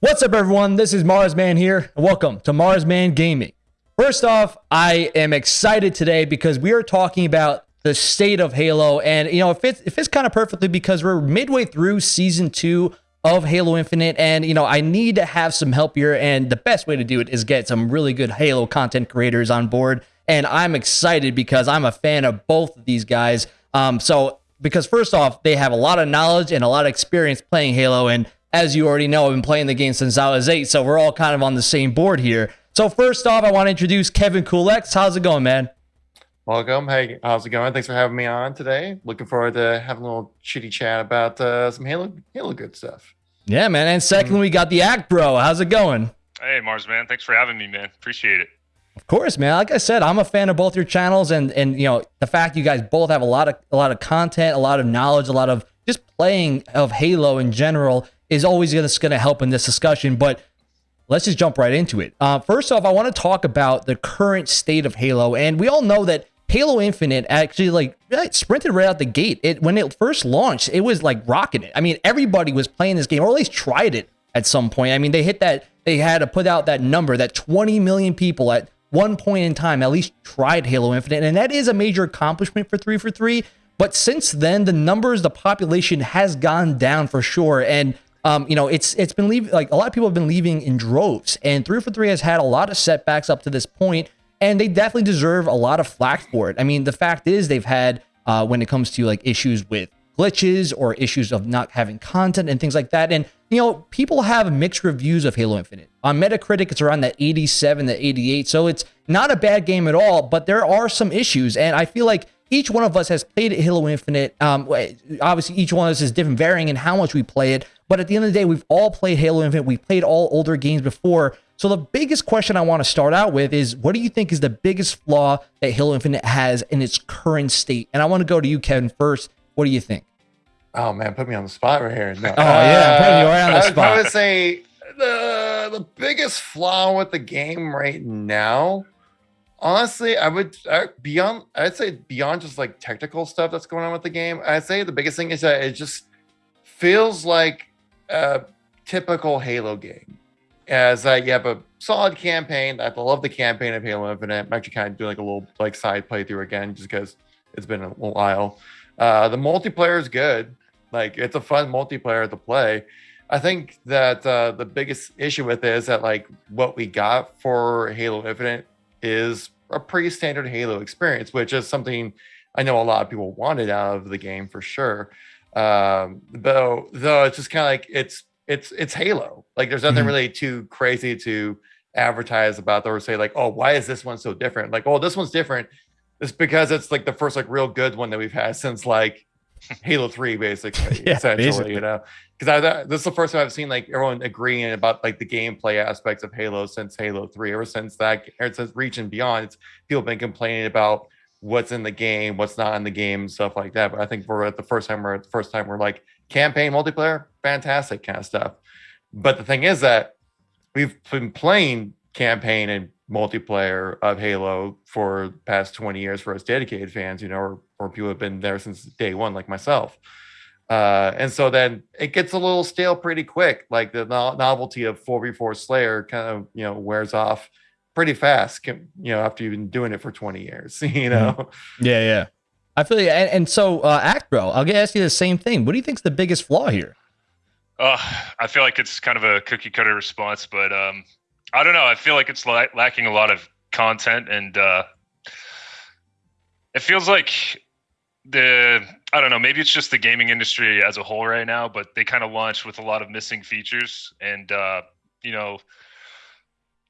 What's up, everyone? This is Marsman here, and welcome to Marsman Gaming. First off, I am excited today because we are talking about the state of Halo, and you know, it fits, it fits kind of perfectly because we're midway through season two of Halo Infinite, and you know, I need to have some help here, and the best way to do it is get some really good Halo content creators on board. And I'm excited because I'm a fan of both of these guys. Um, so because first off, they have a lot of knowledge and a lot of experience playing Halo, and as you already know, I've been playing the game since I was eight, so we're all kind of on the same board here. So first off, I want to introduce Kevin Kulex. How's it going, man? Welcome. Hey, how's it going? Thanks for having me on today. Looking forward to having a little chitty chat about uh, some Halo Halo good stuff. Yeah, man. And second, we got the Act Bro. How's it going? Hey, Mars, man. Thanks for having me, man. Appreciate it. Of course, man. Like I said, I'm a fan of both your channels, and and you know the fact you guys both have a lot of a lot of content, a lot of knowledge, a lot of just playing of Halo in general is always going to help in this discussion. But let's just jump right into it. Uh, first off, I want to talk about the current state of Halo, and we all know that Halo Infinite actually like sprinted right out the gate. It when it first launched, it was like rocking it. I mean, everybody was playing this game, or at least tried it at some point. I mean, they hit that they had to put out that number that 20 million people at one point in time at least tried Halo Infinite, and that is a major accomplishment for three four three. But since then, the numbers, the population has gone down for sure, and um, you know, it's it's been leaving like a lot of people have been leaving in droves, and three four three has had a lot of setbacks up to this point and they definitely deserve a lot of flack for it. I mean, the fact is they've had uh, when it comes to like issues with glitches or issues of not having content and things like that. And you know, people have mixed reviews of Halo Infinite. On Metacritic, it's around that 87 to 88. So it's not a bad game at all, but there are some issues. And I feel like each one of us has played Halo Infinite. Um, obviously, each one of us is different, varying in how much we play it. But at the end of the day, we've all played Halo Infinite. We've played all older games before. So the biggest question I want to start out with is what do you think is the biggest flaw that Halo Infinite has in its current state? And I want to go to you, Kevin, first. What do you think? Oh man, put me on the spot right here. No. Oh yeah, putting you right on the uh, spot. I would say the the biggest flaw with the game right now, honestly, I would I, beyond I'd say beyond just like technical stuff that's going on with the game. I'd say the biggest thing is that it just feels like a typical Halo game as that you have a solid campaign. I love the campaign of Halo Infinite. I'm actually kind of doing like a little like side playthrough again just because it's been a while. Uh, the multiplayer is good. Like it's a fun multiplayer to play. I think that uh, the biggest issue with it is that like what we got for Halo Infinite is a pretty standard Halo experience, which is something I know a lot of people wanted out of the game for sure. Um, though, though it's just kind of like it's it's it's Halo. Like there's nothing mm-hmm. really too crazy to advertise about or say like, oh, why is this one so different? Like, oh, this one's different. It's because it's like the first like real good one that we've had since like Halo 3, basically, yeah, essentially, basically. you know. Because I this is the first time I've seen like everyone agreeing about like the gameplay aspects of Halo since Halo 3. Ever since that ever since Reach and Beyond, it's people been complaining about what's in the game, what's not in the game, stuff like that. But I think we're at the first time we're at the first time we're like campaign multiplayer, fantastic kind of stuff. But the thing is that we've been playing campaign and multiplayer of Halo for past 20 years for us dedicated fans, you know, or, or people have been there since day one, like myself. Uh, and so then it gets a little stale pretty quick. Like the no- novelty of 4v4 Slayer kind of, you know, wears off pretty fast, you know, after you've been doing it for 20 years, you know? Mm-hmm. Yeah, yeah. I feel you. And, and so, uh, Act Bro, I'll get ask you the same thing. What do you think is the biggest flaw here? Uh, I feel like it's kind of a cookie cutter response, but um, I don't know. I feel like it's la- lacking a lot of content, and uh, it feels like the I don't know. Maybe it's just the gaming industry as a whole right now, but they kind of launched with a lot of missing features, and uh, you know,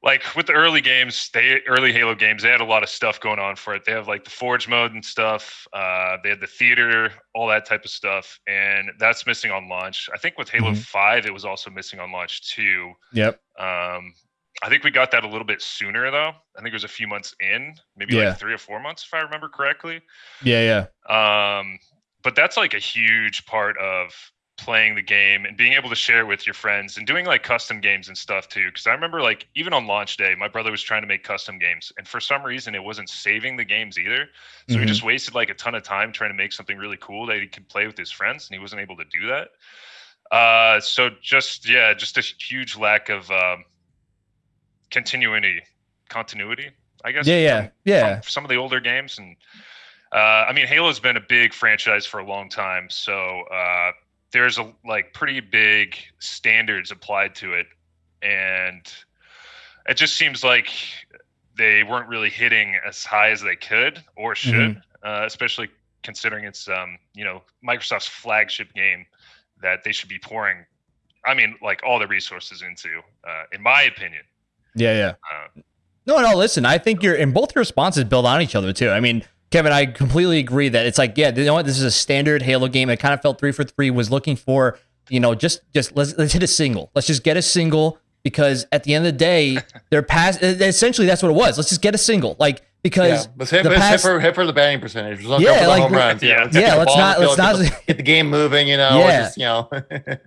like with the early games, they early Halo games, they had a lot of stuff going on for it. They have like the Forge mode and stuff. Uh, they had the theater, all that type of stuff, and that's missing on launch. I think with Halo mm-hmm. Five, it was also missing on launch too. Yep. Um, I think we got that a little bit sooner though. I think it was a few months in, maybe yeah. like three or four months, if I remember correctly. Yeah, yeah. Um, but that's like a huge part of playing the game and being able to share with your friends and doing like custom games and stuff too because i remember like even on launch day my brother was trying to make custom games and for some reason it wasn't saving the games either so mm-hmm. he just wasted like a ton of time trying to make something really cool that he could play with his friends and he wasn't able to do that Uh, so just yeah, just a huge lack of um, continuity, continuity. I guess. Yeah, yeah, from- yeah. from some of the older games and uh, i mean halo's been a big franchise for a long time so uh, there's a like pretty big standards applied to it and it just seems like they weren't really hitting as high as they could or should uh, especially considering it's um, you know microsoft's flagship game that they should be pouring i mean like all the resources into uh, in my opinion Yeah, yeah. uh, No, no, listen, I think you're and both your responses build on each other too. I mean, Kevin, I completely agree that it's like, yeah, you know what, this is a standard Halo game. It kind of felt three four three, was looking for, you know, just just let's let's hit a single. Let's just get a single because at the end of the day, they're past essentially that's what it was. Let's just get a single. Like Yeah, because let's hit, the let's hit for hit for the batting percentage. Let's Yeah, the like, home runs. yeah, let's yeah, let's not- let's not- get, the, get the game moving. You know, Yeah. just, you know.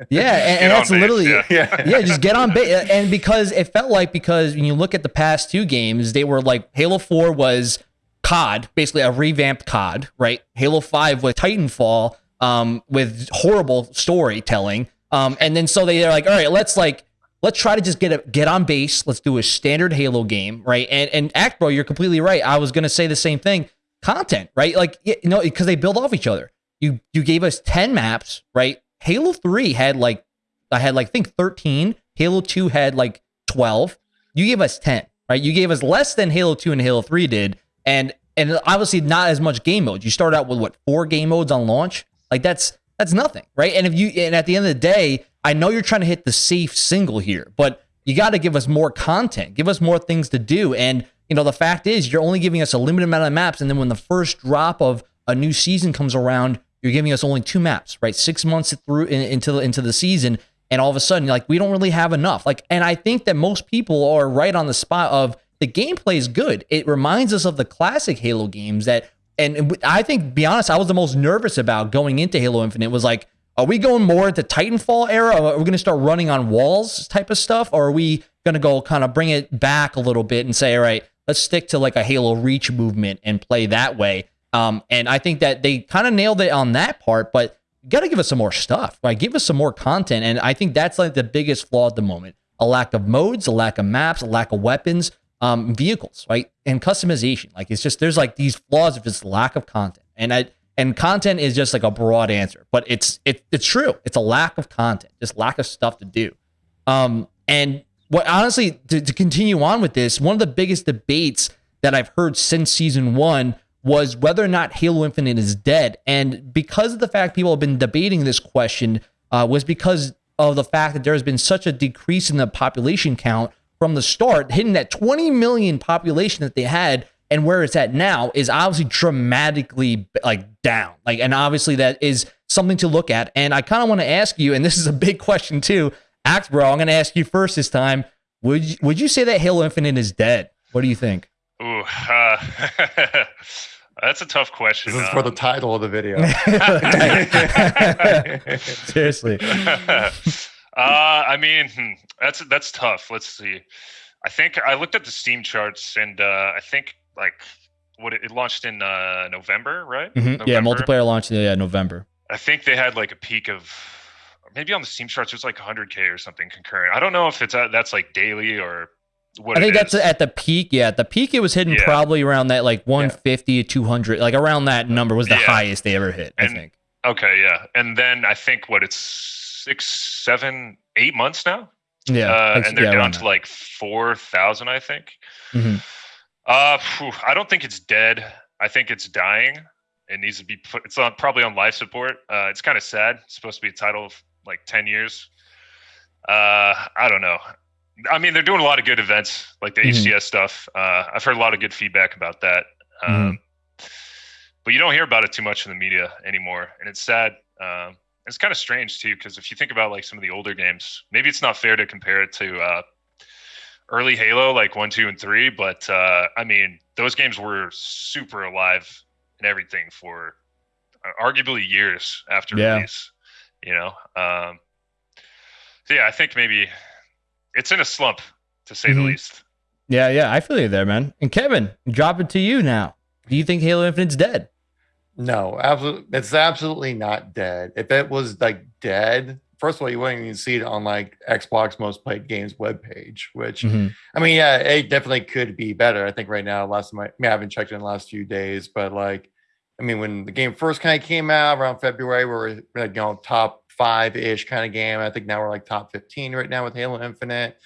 yeah, and, and that's base, literally yeah. yeah, yeah, just get on base. And because it felt like because when you look at the past two games, they were like Halo 4 was COD, basically a revamped COD, right? Halo 5 with Titanfall, um, with horrible storytelling. Um, and then so they're like, all right, let's like let's try to just get a get on base. Let's do a standard Halo game, right? And and Act Bro, you're completely right. I was gonna say the same thing. Content, right? Like you know, because they build off each other. You you gave us 10 maps, right? Halo 3 had like I had like I think 13. Halo 2 had like 12. You gave us 10, right? You gave us less than Halo 2 and Halo 3 did. And and obviously not as much game modes. You start out with what, four game modes on launch? Like that's that's nothing, right? And if you and at the end of the day, I know you're trying to hit the safe single here, but you got to give us more content, give us more things to do. And you know, the fact is you're only giving us a limited amount of maps, and then when the first drop of a new season comes around, you're giving us only two maps, right? Six months through in, into the into the season, and all of a sudden, like we don't really have enough. Like, and I think that most people are right on the spot of the gameplay is good. It reminds us of the classic Halo games that, and, I think, be honest, I was the most nervous about going into Halo Infinite. Was like, are we going more into Titanfall era? Are we going to start running on walls type of stuff? Or are we going to go kind of bring it back a little bit and say, all right, let's stick to like a Halo Reach movement and play that way? Um, and I think that they kind of nailed it on that part, but you got to give us some more stuff, right? Give us some more content. And I think that's like the biggest flaw at the moment a lack of modes, a lack of maps, a lack of weapons, um, vehicles, right? And customization. Like it's just, there's like these flaws of just lack of content. And I, and content is just like a broad answer, but it's, it, it's true. It's a lack of content, just lack of stuff to do. Um, and what honestly, to, to continue on with this, one of the biggest debates that I've heard since season one was whether or not Halo Infinite is dead. And because of the fact people have been debating this question, uh, was because of the fact that there has been such a decrease in the population count from the start, hitting that 20 million population that they had and where it's at now is obviously dramatically like down. Like, and obviously that is something to look at. And I kind of want to ask you, and this is a big question too, Act Bro, I'm going to ask you first this time. Would you, would you say that Halo Infinite is dead? What do you think? Ooh, uh, that's a tough question. This is for the um, title of the video. Seriously. Uh, I mean, that's that's tough. Let's see. I think I looked at the Steam charts, and uh, I think like what it, it launched in uh, November, right? Mhm. Yeah, November. multiplayer launch yeah, November. I think they had like a peak of maybe on the Steam charts. It was like 100k or something concurrent. I don't know if it's uh, that's like daily or what. I think that's is. at the peak. Yeah, at the peak it was hitting Yeah. probably around that like 150 to 200, like around that number was the Yeah. highest they ever hit. I think. okay. Yeah, and then I think what it's six, seven, eight months now. Yeah, uh, and they're yeah, down to like four thousand, I think. Mhm. Uh, phew, I don't think it's dead. I think it's dying. It needs to be put. It's on probably on life support. Uh, it's kind of sad. It's supposed to be a title of like ten years. Uh, I don't know. I mean, they're doing a lot of good events, like the Mhm. HCS stuff. Uh, I've heard a lot of good feedback about that. Mm-hmm. Um, But you don't hear about it too much in the media anymore, and it's sad. Um, it's kind of strange too, because if you think about like some of the older games, maybe it's not fair to compare it to uh, early Halo, like one, two, and three. But uh, I mean, those games were super alive and everything for uh, arguably years after Yeah. release. You know, um, so yeah, I think maybe it's in a slump to say Mhm. the least. Yeah, yeah, I feel you there, man. And Kevin, drop it to you now. Do you think Halo Infinite's dead? No, absolutely. It's absolutely not dead. If it was like dead, first of all, you wouldn't even see it on like Xbox Most Played Games webpage, which Mhm. I mean, yeah, it definitely could be better. I think right now, last time I, I, mean, I haven't checked in the last few days, but like, I mean, when the game first kind of came out around February, we were like, you know, top five ish kind of game. I think now we're like top 15 right now with Halo Infinite.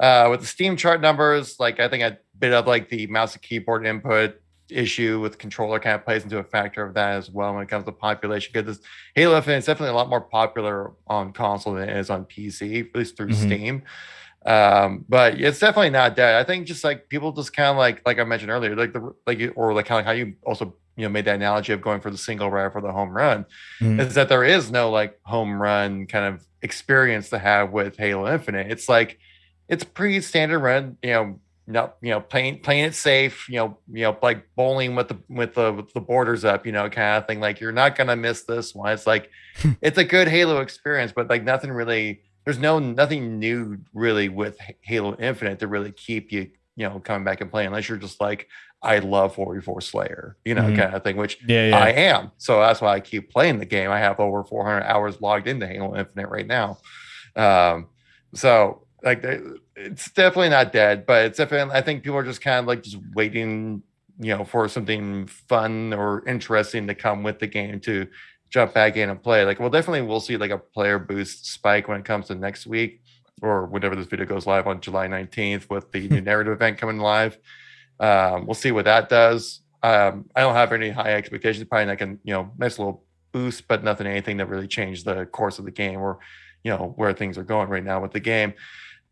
Uh, with the Steam chart numbers, like, I think a bit of like the mouse and keyboard input issue with controller kind of plays into a factor of that as well when it comes to population because this Halo Infinite is definitely a lot more popular on console than it is on PC, at least through Mhm. Steam. Um, but it's definitely not dead. I think just like people just kind of like like I mentioned earlier, like the like you- or like kind of how you also you know made that analogy of going for the single rare for the home run Mhm. is that there is no like home run kind of experience to have with Halo Infinite. It's like it's pretty standard run, you know, not you know playing playing it safe, you know, you know like bowling with the with the with the borders up, you know, kind of thing. Like you're not gonna miss this one. It's like it's a good Halo experience, but like nothing really. There's no nothing new really with Halo Infinite to really keep you you know coming back and playing unless you're just like I love 44 Slayer, you know, Mhm. kind of thing, which Yeah, yeah. I am. So that's why I keep playing the game. I have over 400 hours logged into Halo Infinite right now. Um, so like they- it's definitely not dead, but it's definitely I think people are just kind of like just waiting, you know, for something fun or interesting to come with the game to jump back in and play. Like we'll definitely we'll see like a player boost spike when it comes to next week or whenever this video goes live on July 19th with the new narrative event coming live. Um, we'll see what that does. Um, I don't have any high expectations. Probably like a you know nice little boost, but nothing anything that really changed the course of the game or you know where things are going right now with the game.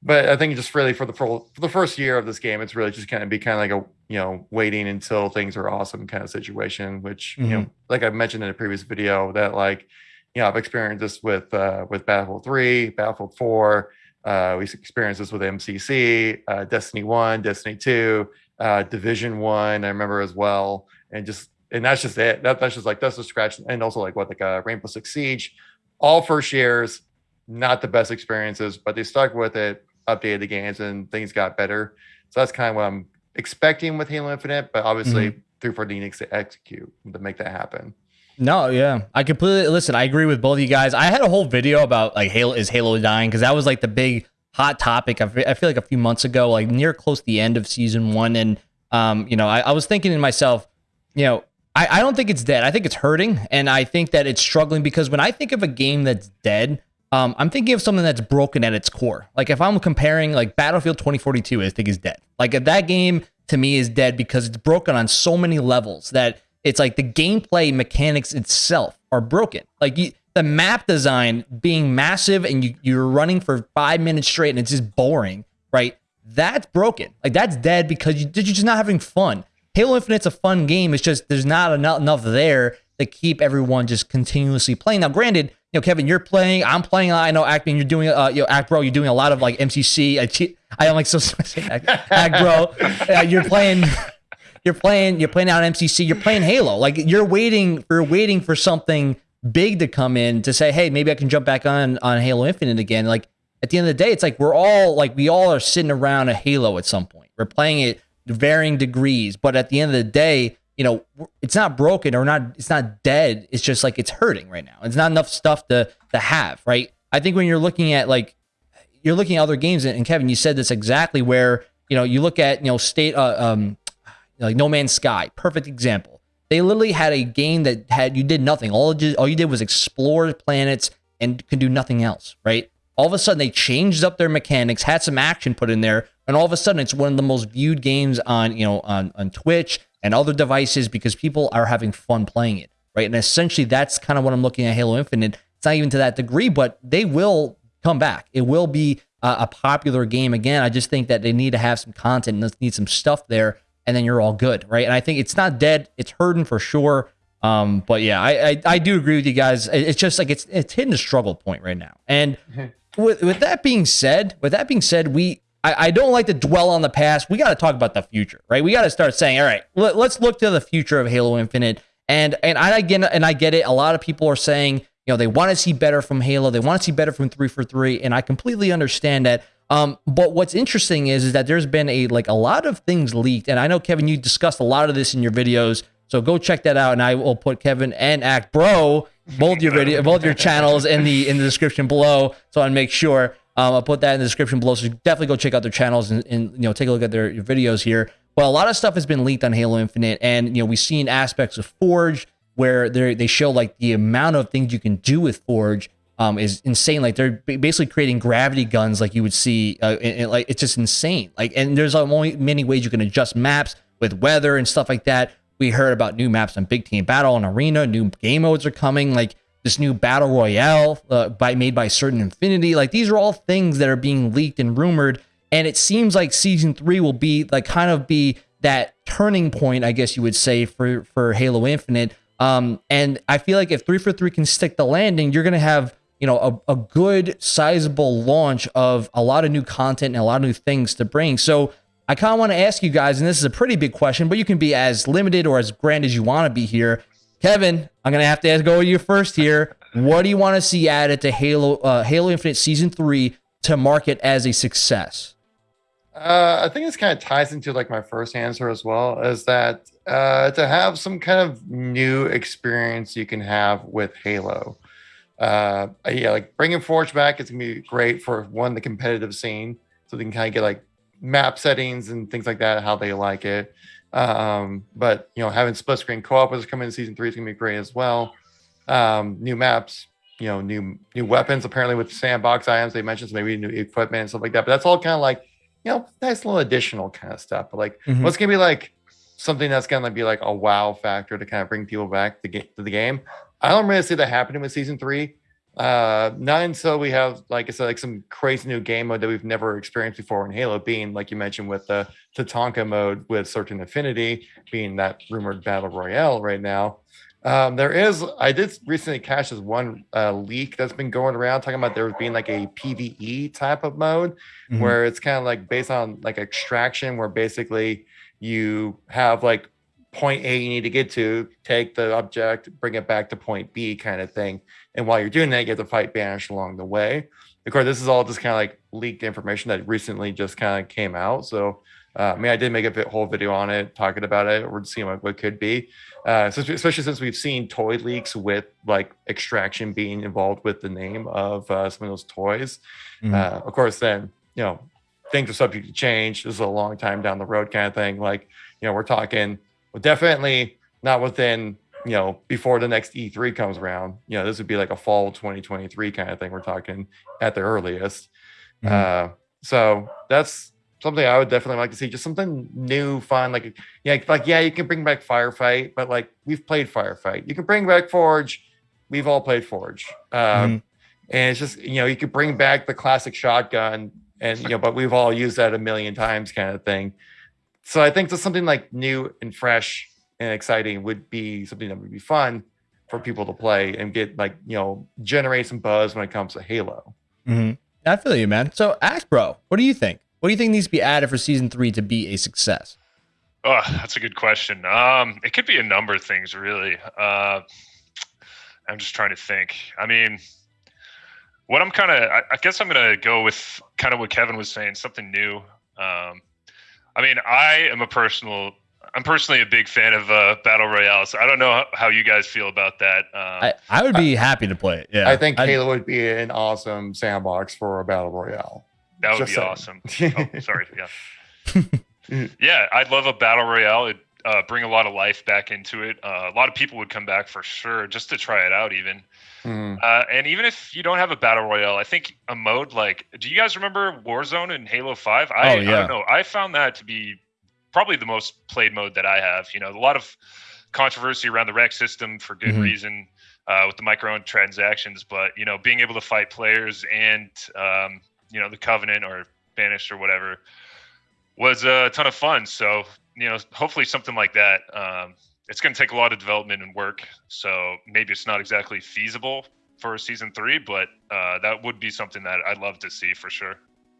But I think just really for the for, for the first year of this game, it's really just kind of be kind of like a you know waiting until things are awesome kind of situation. Which you know, like I mentioned in a previous video, that like you know I've experienced this with uh, with Battlefield Three, Battlefield Four. Uh, we experienced this with MCC, uh, Destiny One, Destiny Two, uh, Division One. I remember as well, and just and that's just it. That, that's just like that's the scratch, and also like what like uh, Rainbow Six Siege, all first years, not the best experiences, but they stuck with it, updated the games, and things got better. So that's kind of what I'm expecting with Halo Infinite, but obviously 340 needs to execute to make that happen. No, yeah, I completely listen. I agree with both of you guys. I had a whole video about like Halo is Halo dying because that was like the big hot topic. I I feel like a few months ago, like near close to the end of season one, and um, you know, I, I was thinking to myself, you know, I, I don't think it's dead. I think it's hurting, and I think that it's struggling because when I think of a game that's dead, um, I'm thinking of something that's broken at its core. Like if I'm comparing like Battlefield 2042, I think is dead. Like that game to me is dead because it's broken on so many levels that it's like the gameplay mechanics itself are broken. Like you, the map design being massive and you, you're running for five minutes straight and it's just boring, right? That's broken. Like that's dead because you, you're just not having fun. Halo Infinite's a fun game. It's just there's not enough, enough there to keep everyone just continuously playing. Now, granted, you know, Kevin, you're playing. I'm playing. I know acting. You're doing. Uh, you know, act bro. You're doing a lot of like MCC. I, I am like so act, act bro. Uh, you're playing. You're playing. You're playing out MCC. You're playing Halo. Like you're waiting. You're waiting for something big to come in to say, hey, maybe I can jump back on on Halo Infinite again. Like at the end of the day, it's like we're all like we all are sitting around a Halo at some point. We're playing it varying degrees, but at the end of the day, you know, it's not broken or not. It's not dead. It's just like it's hurting right now. It's not enough stuff to to have. Right. I think when you're looking at like you're looking at other games, and Kevin, you said this exactly where you know you look at you know state uh, um like No Man's Sky, perfect example. They literally had a game that had you did nothing. All did, all you did was explore planets and could do nothing else, right? All of a sudden they changed up their mechanics, had some action put in there, and all of a sudden it's one of the most viewed games on, you know, on on Twitch and other devices because people are having fun playing it, right? And essentially that's kind of what I'm looking at Halo Infinite. It's not even to that degree, but they will come back. It will be a, a popular game again. I just think that they need to have some content and need some stuff there and then you're all good, right? And I think it's not dead; it's hurting for sure. Um, but yeah, I, I I do agree with you guys. It's just like it's it's hitting a struggle point right now. And with with that being said, with that being said, we I, I don't like to dwell on the past. We got to talk about the future, right? We got to start saying, all right, let, let's look to the future of Halo Infinite. And and I again and I get it. A lot of people are saying, you know, they want to see better from Halo. They want to see better from three four three, and I completely understand that. Um, but what's interesting is, is that there's been a like a lot of things leaked, and I know Kevin, you discussed a lot of this in your videos. So go check that out, and I will put Kevin and Act Bro both your video, both your channels in the in the description below. So I make sure um, I'll put that in the description below. So definitely go check out their channels and, and you know take a look at their videos here. But a lot of stuff has been leaked on Halo Infinite, and you know we've seen aspects of Forge where they they show like the amount of things you can do with Forge um, is insane. Like they're basically creating gravity guns, like you would see. Uh, and, and, like it's just insane. Like and there's only many ways you can adjust maps with weather and stuff like that. We heard about new maps on Big Team Battle and Arena. New game modes are coming. Like this new battle royale uh, by made by Certain Affinity. Like these are all things that are being leaked and rumored. And it seems like season three will be like kind of be that turning point, I guess you would say, for for Halo Infinite. Um, and I feel like if three four three can stick the landing, you're gonna have you know a, a good sizable launch of a lot of new content and a lot of new things to bring. So I kind of want to ask you guys, and this is a pretty big question, but you can be as limited or as grand as you want to be here. Kevin, I'm gonna have to ask, go you first here. What do you want to see added to Halo uh, Halo Infinite Season Three to mark it as a success? Uh, I think this kind of ties into like my first answer as well, is that uh, to have some kind of new experience you can have with Halo. Uh, yeah, like bringing Forge back is gonna be great for one the competitive scene, so they can kind of get like map settings and things like that, how they like it. Um, but you know, having split screen co-op is coming in season three is gonna be great as well. Um, new maps, you know, new new weapons. Apparently, with sandbox items, they mentioned so maybe new equipment and stuff like that. But that's all kind of like you know, nice little additional kind of stuff. But like, Mhm. what's gonna be like something that's gonna be like a wow factor to kind of bring people back to get to the game? I don't really see that happening with season three. Uh, not until we have, like I said, like some crazy new game mode that we've never experienced before in Halo, being like you mentioned with the Tatanka mode with Certain Affinity, being that rumored battle royale right now. Um, there is, I did recently catch this one uh, leak that's been going around talking about there being like a PVE type of mode Mhm. where it's kind of like based on like extraction, where basically you have like point A you need to get to, take the object, bring it back to point B kind of thing. And while you're doing that, you have to fight Banish along the way. Of course, this is all just kind of like leaked information that recently just kind of came out. So, uh, I mean, I did make a whole video on it, talking about it, or seeing what, what could be. Uh, so especially since we've seen toy leaks with like extraction being involved with the name of uh, some of those toys. Mhm. Uh, of course, then you know things are subject to change. This is a long time down the road kind of thing. Like you know, we're talking well, definitely not within you know before the next E3 comes around. You know, this would be like a fall 2023 kind of thing. We're talking at the earliest. Mhm. Uh, so that's something I would definitely like to see. Just something new, fun. Like yeah, like yeah, you can bring back Firefight, but like we've played Firefight. You can bring back Forge. We've all played Forge. Um, Mhm. and it's just you know you could bring back the classic shotgun and you know but we've all used that a million times kind of thing so i think just something like new and fresh and exciting would be something that would be fun for people to play and get like you know generate some buzz when it comes to halo Mhm. I feel you, man. So, Axe Bro, what do you think? What do you think needs to be added for season three to be a success? Oh, that's a good question. Um, it could be a number of things, really. Uh, I'm just trying to think. I mean, what I'm kind of, I, I guess I'm going to go with kind of what Kevin was saying, something new. Um, I mean, I am a personal, I'm personally a big fan of uh, battle royales. I don't know how, how you guys feel about that. Um, I, I would be happy to play it. Yeah, i think I'd- halo would be an awesome sandbox for a battle royale that would just be saying. awesome. Oh, sorry. Yeah. yeah, I'd love a battle royale. It'd uh, bring a lot of life back into it. Uh, a lot of people would come back for sure just to try it out, even. Mhm. Uh, and even if you don't have a battle royale, I think a mode like, do you guys remember Warzone in Halo Five? I, Oh, I yeah. don't know. I found that to be probably the most played mode that I have. You know, a lot of controversy around the REQ system for good Mhm. reason uh, with the micro transactions, but you know, being able to fight players and um, you know the Covenant or Banished or whatever was a ton of fun. So you know, hopefully something like that. Um, it's going to take a lot of development and work, so maybe it's not exactly feasible for season three, but uh, that would be something that I'd love to see for sure.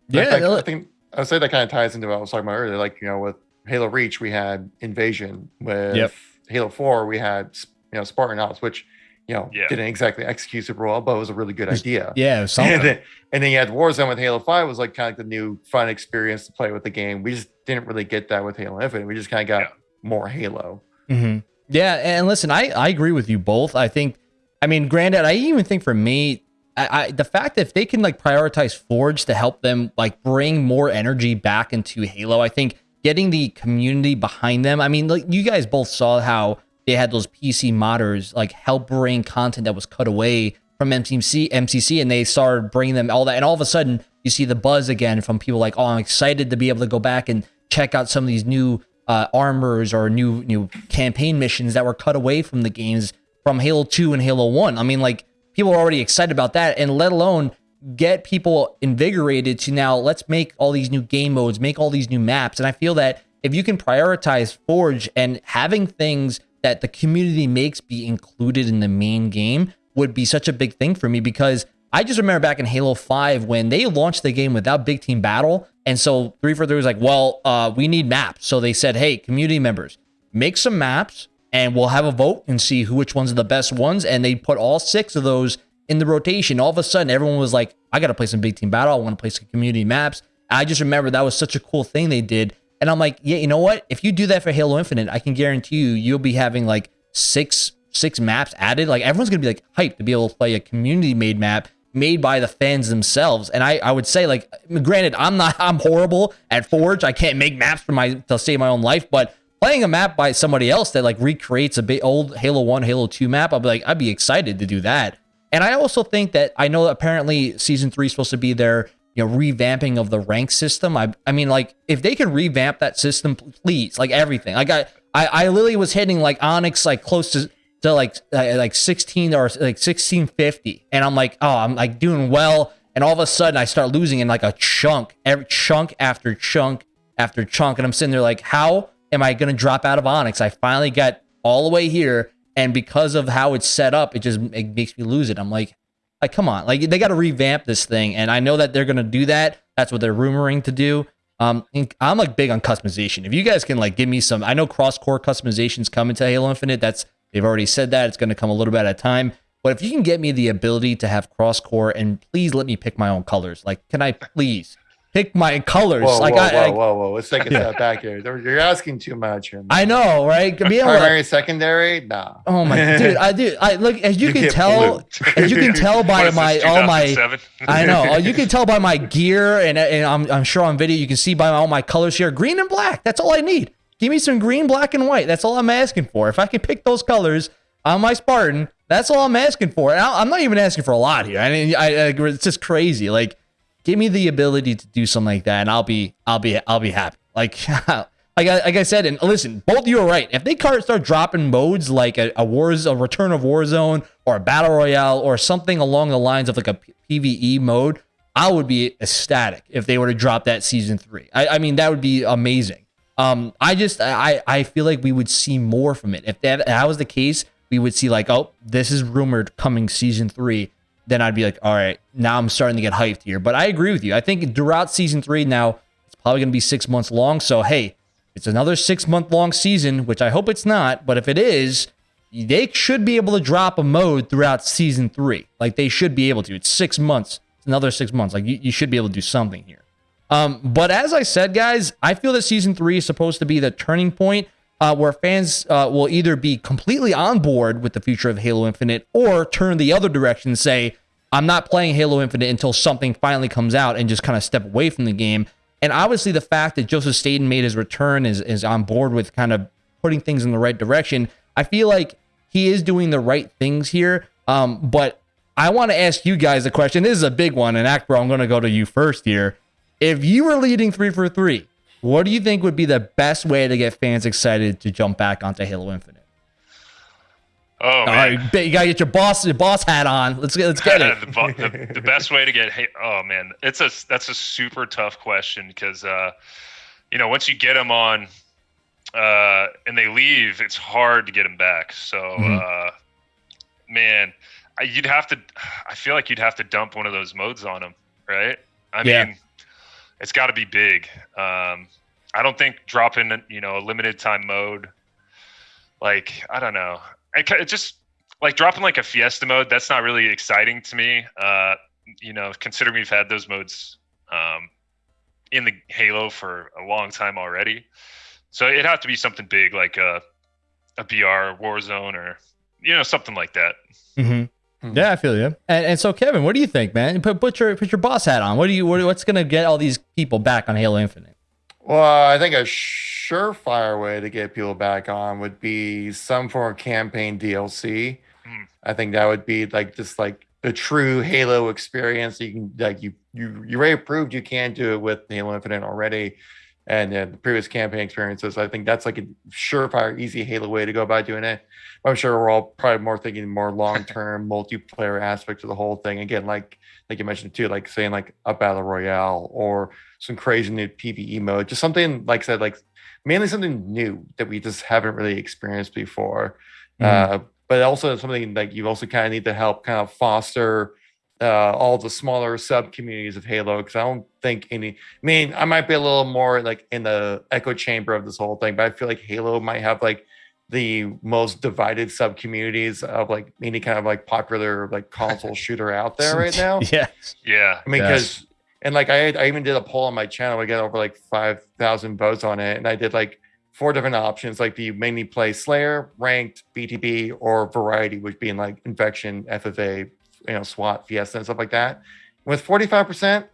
Yeah, I, they'll- I think I would say that kind of ties into what I was talking about earlier. Like you know, with Halo Reach, we had Invasion. With Yep. Halo Four, we had you know Spartan Ops, which you know Yeah. didn't exactly execute super well, but it was a really good idea. yeah, And something. then, and then you had Warzone with Halo 5 was like kind of like the new fun experience to play with the game. We just didn't really get that with Halo Infinite. We just kind of got Yeah. more Halo. hmm Yeah, and listen, I I agree with you both. I think I mean, granted, I even think for me, I, I, the fact that if they can like prioritize Forge to help them like bring more energy back into Halo, I think getting the community behind them. I mean, like you guys both saw how they had those PC modders like help bring content that was cut away from MCC, MCC, and they started bringing them all that, and all of a sudden you see the buzz again from people like, oh, I'm excited to be able to go back and check out some of these new uh, armors or new new campaign missions that were cut away from the games from Halo 2 and Halo 1. I mean, like people are already excited about that, and let alone get people invigorated to now let's make all these new game modes, make all these new maps. And I feel that if you can prioritize Forge and having things that the community makes be included in the main game would be such a big thing for me because I just remember back in Halo 5 when they launched the game without big team battle. And so 343 was like, well, uh, we need maps. So they said, hey, community members, make some maps and we'll have a vote and see who which ones are the best ones. And they put all six of those in the rotation. All of a sudden, everyone was like, I got to play some big team battle. I want to play some community maps. I just remember that was such a cool thing they did. And I'm like, yeah, you know what? If you do that for Halo Infinite, I can guarantee you, you'll be having like six six maps added. Like everyone's gonna be like hyped to be able to play a community made map made by the fans themselves. And I, I would say, like, granted, I'm not I'm horrible at Forge. I can't make maps for my to save my own life, but playing a map by somebody else that like recreates a big old Halo 1, Halo 2 map, I'd be like, I'd be excited to do that. And I also think that I know apparently season three is supposed to be their you know revamping of the rank system. I I mean like if they can revamp that system, please, like everything. Like I I, I literally was hitting like Onyx like close to to like uh, like 16 or like 1650 and i'm like oh i'm like doing well. And all of a sudden i start losing in like a chunk every chunk after chunk after chunk. And i'm sitting there like how am i to drop out of onyx? I finally got all the way here and because of how it's set up it just it makes me lose it. I'm like like come on. Like they got to revamp this thing. And i know that they're to do that. That's what they're rumoring to do. Um, I'm like big on customization. If you guys can like give me some, I know cross core customizations coming to Halo Infinite. That's They've already said that. It's going to come a little bit at a time. But if you can get me the ability to have cross core and please let me pick my own colors, like, can I please pick my colors? Whoa, like, whoa, I, whoa, I, whoa, whoa! Let's take a step back here. You're asking too much here. I know, right? Be able Primary, to, secondary, nah. oh my dude, I do. I look as you, You can get tell, as you can tell by my this, all my I know. You can tell by my gear, and, and I'm, I'm sure on video you can see by all my colors here green and black. That's all I need. Give me some green, black, and white. That's all I'm asking for. If I can pick those colors on my Spartan, that's all I'm asking for. And I- I'm not even asking for a lot here. I mean, I, I, it's just crazy. Like, give me the ability to do something like that, and I'll be, I'll be, I'll be happy. Like, like I, like I said, and listen, both you are right. If they start dropping modes like a, a wars, a return of Warzone, or a battle royale, or something along the lines of like a PVE mode, I would be ecstatic if they were to drop that season three. I, I mean, that would be amazing. Um, I just, I, I feel like we would see more from it if that, if that was the case. We would see like, oh, this is rumored coming season three. Then I'd be like, all right, now I'm starting to get hyped here. But I agree with you. I think throughout season three now, it's probably going to be six months long. So hey, it's another six month long season, which I hope it's not. But if it is, they should be able to drop a mode throughout season three. Like they should be able to. It's six months. It's another six months. Like you, you should be able to do something here. Um, but as I said, guys, I feel that season three is supposed to be the turning point uh, where fans uh, will either be completely on board with the future of Halo Infinite or turn the other direction and say, I'm not playing Halo Infinite until something finally comes out and just kind of step away from the game. And obviously, the fact that Joseph Staten made his return is, is on board with kind of putting things in the right direction. I feel like he is doing the right things here. Um, but I want to ask you guys a question. This is a big one, and Akbar, I'm going to go to you first here. If you were leading three four three, what do you think would be the best way to get fans excited to jump back onto Halo Infinite? Oh All man, right, you gotta get your boss your boss hat on. Let's get let's get it. the, the, the best way to get oh man, it's a that's a super tough question because uh, you know once you get them on uh, and they leave, it's hard to get them back. So Mhm. uh, man, I, you'd have to. I feel like you'd have to dump one of those modes on them, right? I Yeah. mean, it's got to be big. Um, I don't think dropping you know a limited time mode, like I don't know, I, ca- it just like dropping like a fiesta mode. That's not really exciting to me. Uh, you know, considering we've had those modes um, in the Halo for a long time already, so it'd have to be something big like a a BR Warzone or you know something like that. hmm Yeah, I feel you. And, and so, Kevin, what do you think, man? Put, put your put your boss hat on. What do you? What, what's gonna get all these people back on Halo Infinite? Well, I think a surefire way to get people back on would be some form of campaign DLC. Hmm. I think that would be like just like the true Halo experience. You can like you you you already proved you can do it with Halo Infinite already, and the previous campaign experiences. I think that's like a surefire, easy Halo way to go about doing it. I'm sure we're all probably more thinking more long term multiplayer aspects of the whole thing. Again, like like you mentioned too, like saying like a battle royale or some crazy new PVE mode, just something like I said, like mainly something new that we just haven't really experienced before. Mhm. Uh, but also something like you also kind of need to help kind of foster uh, all the smaller sub communities of Halo because I don't think any. I mean, I might be a little more like in the echo chamber of this whole thing, but I feel like Halo might have like the most divided sub communities of like any kind of like popular like console shooter out there right now. Yeah. Yeah. I mean, Yes. because and like I, I even did a poll on my channel. I got over like five thousand votes on it, and I did like four different options. Like, do you mainly play Slayer, Ranked, BTB, or Variety, which being like Infection, FFA, you know, SWAT, Fiesta, and stuff like that. With forty five percent,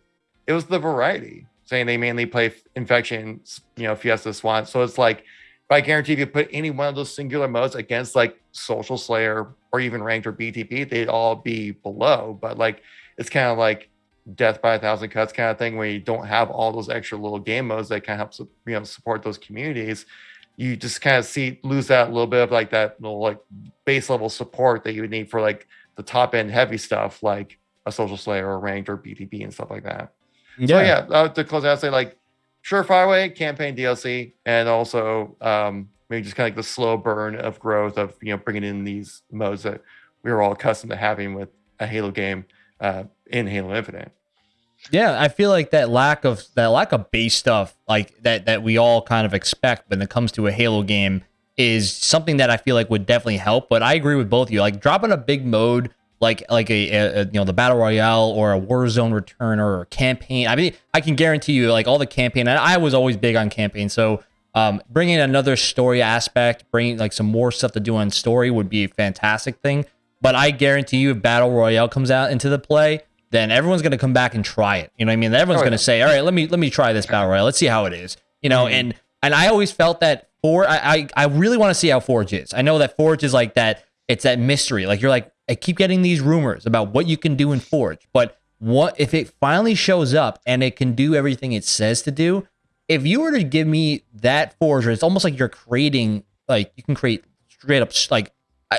it was the Variety saying they mainly play Infection, you know, Fiesta, SWAT. So it's like. I guarantee if you put any one of those singular modes against like Social Slayer or even Ranked or BTB, they'd all be below. But like, it's kind of like death by a thousand cuts kind of thing where you don't have all those extra little game modes that kind of help you know support those communities you just kind of see lose that little bit of like that little like base level support that you would need for like the top end heavy stuff like a social slayer or ranked or btb and stuff like that. So yeah. uh, to close out say like surefire way campaign dlc and also um maybe just kind of like the slow burn of growth of you know bringing in these modes that we were all accustomed to having with a halo game uh in halo infinite. Yeah, I feel like that lack of that lack of base stuff, like that that we all kind of expect when it comes to a Halo game, is something that I feel like would definitely help. But I agree with both of you. Like dropping a big mode, like like a, a, you know the battle royale or a Warzone return or a campaign. I mean, I can guarantee you, like all the campaign. And I was always big on campaign, so um, bringing another story aspect, bringing like some more stuff to do on story would be a fantastic thing. But I guarantee you, if battle royale comes out into the play, then everyone's going to come back and try it. You know what I mean? Everyone's Oh, going to say, "All right, let me let me try this battle royale. Let's see how it is." You know, Mhm. and and I always felt that for I I, I really want to see how Forge is. I know that Forge is like that. It's that mystery. Like you're like, I keep getting these rumors about what you can do in Forge, but what if it finally shows up and it can do everything it says to do? If you were to give me that Forge, it's almost like you're creating like you can create straight up like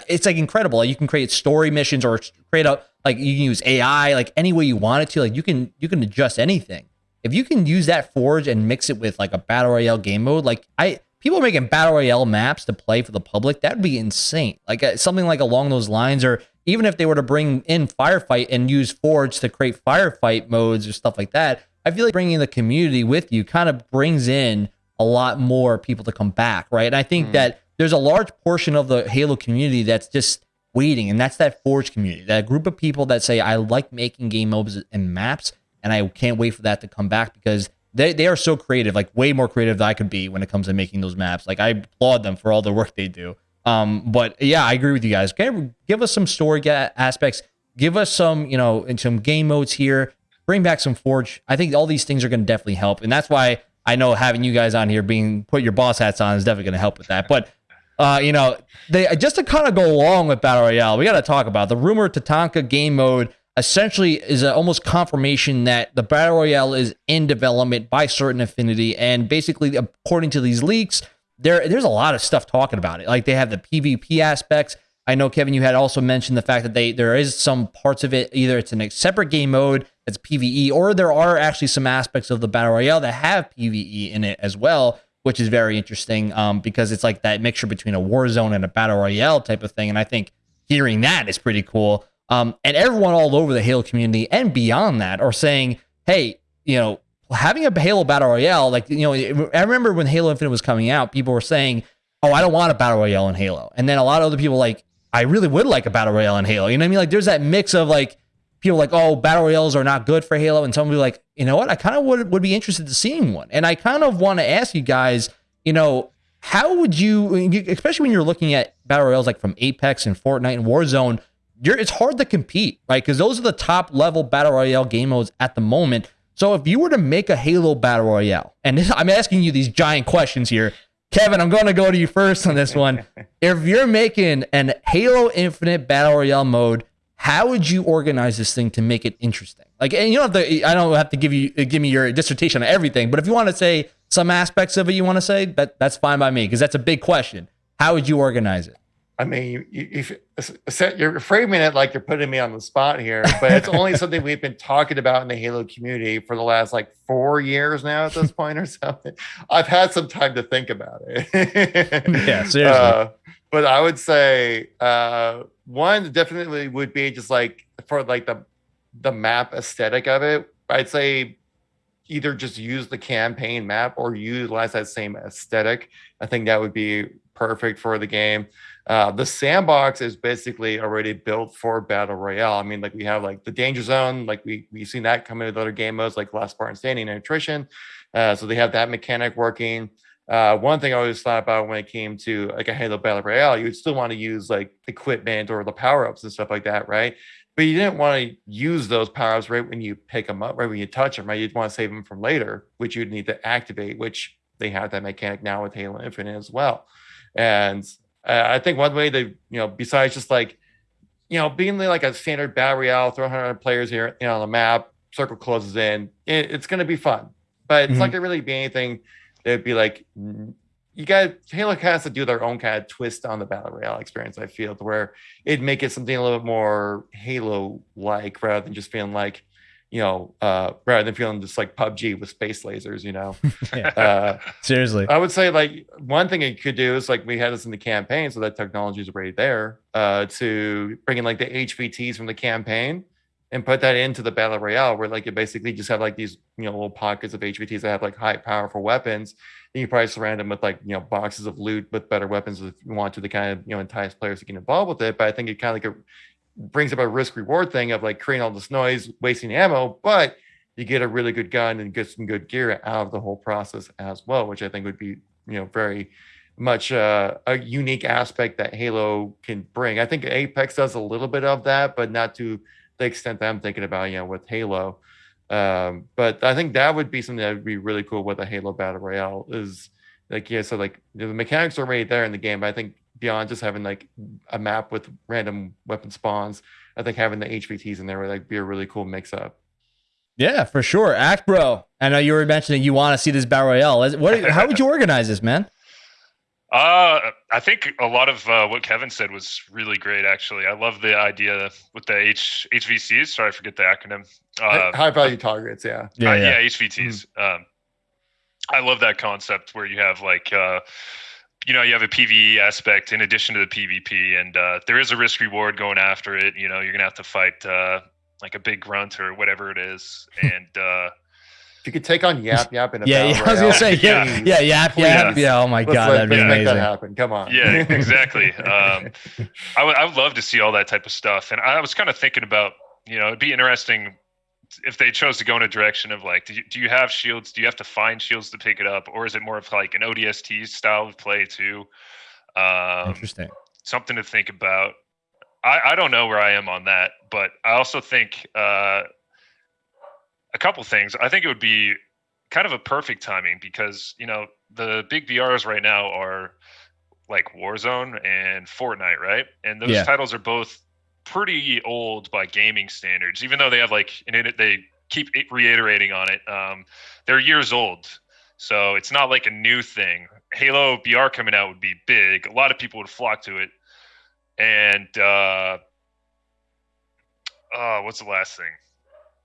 it's like incredible. Like you can create story missions or create a like you can use AI like any way you want it to. Like you can you can adjust anything. If you can use that forge and mix it with like a battle royale game mode, like I people are making battle royale maps to play for the public. That'd be insane. Like uh, something like along those lines, or even if they were to bring in firefight and use forge to create firefight modes or stuff like that. I feel like bringing the community with you kind of brings in a lot more people to come back, right? And I think Mm. that there's a large portion of the Halo community that's just waiting, and that's that Forge community, that group of people that say, I like making game modes and maps, and I can't wait for that to come back because they, they are so creative, like way more creative than I could be when it comes to making those maps. Like I applaud them for all the work they do. Um, but yeah, I agree with you guys. Give, give us some story aspects. Give us some, you know, and some game modes here. Bring back some Forge. I think all these things are going to definitely help, and that's why I know having you guys on here, being put your boss hats on, is definitely going to help with that. But uh, you know, they just to kind of go along with battle royale, we got to talk about the rumor Tatanka game mode. Essentially, is almost confirmation that the battle royale is in development by Certain Affinity, and basically, according to these leaks, there there's a lot of stuff talking about it. Like they have the PvP aspects. I know Kevin, you had also mentioned the fact that they there is some parts of it either it's in a separate game mode that's PVE, or there are actually some aspects of the battle royale that have PVE in it as well which is very interesting um, because it's like that mixture between a war zone and a battle royale type of thing. And I think hearing that is pretty cool. Um, and everyone all over the Halo community and beyond that are saying, hey, you know, having a Halo battle royale, like, you know, I remember when Halo Infinite was coming out, people were saying, oh, I don't want a battle royale in Halo. And then a lot of other people like, I really would like a battle royale in Halo. You know what I mean? Like, there's that mix of like, people like, oh, battle royales are not good for Halo, and some people like, you know what? I kind of would would be interested to seeing one, and I kind of want to ask you guys, you know, how would you, especially when you're looking at battle royales like from Apex and Fortnite and Warzone, you're it's hard to compete, right? Because those are the top level battle royale game modes at the moment. So if you were to make a Halo battle royale, and this, I'm asking you these giant questions here, Kevin, I'm going to go to you first on this one. if you're making an Halo Infinite battle royale mode, how would you organize this thing to make it interesting? Like, and you don't have to. I don't have to give you uh, give me your dissertation on everything, but if you want to say some aspects of it, you want to say that that's fine by me because that's a big question. How would you organize it? I mean, you, you're framing it like you're putting me on the spot here, but it's only something we've been talking about in the Halo community for the last like four years now at this point or something. I've had some time to think about it. yeah, seriously. Uh, but I would say uh, one definitely would be just like for like the the map aesthetic of it. I'd say either just use the campaign map or utilize that same aesthetic. I think that would be perfect for the game. Uh, the sandbox is basically already built for battle royale. I mean, like we have like the danger zone, like we we've seen that come into other game modes like Last Spartan Standing and Attrition. Uh, so they have that mechanic working. Uh, one thing I always thought about when it came to like a Halo Battle Royale, you would still want to use like equipment or the power ups and stuff like that, right? But you didn't want to use those power ups right when you pick them up, right when you touch them, right? You'd want to save them from later, which you'd need to activate, which they have that mechanic now with Halo Infinite as well. And uh, I think one way to, you know, besides just like, you know, being like a standard battle royale, throw 100 players here, you know, on the map, circle closes in, it, it's going to be fun. But it's mm-hmm. not going to really be anything that'd be like, you got Halo has to do their own kind of twist on the battle royale experience. I feel to where it'd make it something a little bit more Halo like rather than just being like you know, uh, rather than feeling just like PUBG with space lasers, you know. yeah. Uh, Seriously. I would say like one thing you could do is like we had this in the campaign, so that technology is already there, uh, to bring in like the HVTs from the campaign and put that into the battle royale where like you basically just have like these you know little pockets of HVTs that have like high powerful weapons. And you probably surround them with like you know boxes of loot with better weapons if you want to to kind of you know entice players to get involved with it. But I think it kind of like a brings up a risk reward thing of like creating all this noise, wasting ammo, but you get a really good gun and get some good gear out of the whole process as well, which I think would be, you know, very much uh, a unique aspect that Halo can bring. I think Apex does a little bit of that, but not to the extent that I'm thinking about, you know, with Halo. Um, but I think that would be something that would be really cool with a Halo Battle Royale is like, yeah, so like the mechanics are already there in the game, but I think beyond just having like a map with random weapon spawns. I think having the HVTs in there would like be a really cool mix up. Yeah, for sure. Act bro. I know you were mentioning you want to see this battle royale. What? How would you organize this, man? Uh, I think a lot of uh, what Kevin said was really great. Actually, I love the idea with the H HVCs. Sorry, I forget the acronym. Uh, High value targets. Yeah. Yeah. Uh, yeah. yeah HVTs. Mm-hmm. Um, I love that concept where you have like uh, you know you have a PVE aspect in addition to the PvP, and uh, there is a risk reward going after it. You know, you're gonna have to fight uh, like a big grunt or whatever it is, and uh, if you could take on Yap Yap in a yeah, yeah, I was gonna say yeah, yeah, Yap Yap, yeah. Oh my let's god, that'd be let's amazing. make that happen. Come on. Yeah, exactly. um, I would I would love to see all that type of stuff, and I was kind of thinking about you know it'd be interesting if they chose to go in a direction of like, do you, do you have shields? Do you have to find shields to pick it up, or is it more of like an ODST style of play too? Um, Interesting. Something to think about. I, I don't know where I am on that, but I also think uh, a couple things. I think it would be kind of a perfect timing because you know the big BRs right now are like Warzone and Fortnite, right? And those yeah. titles are both pretty old by gaming standards, even though they have like and it, they keep reiterating on it. Um, they're years old, so it's not like a new thing. Halo BR coming out would be big. A lot of people would flock to it, and uh, uh, what's the last thing?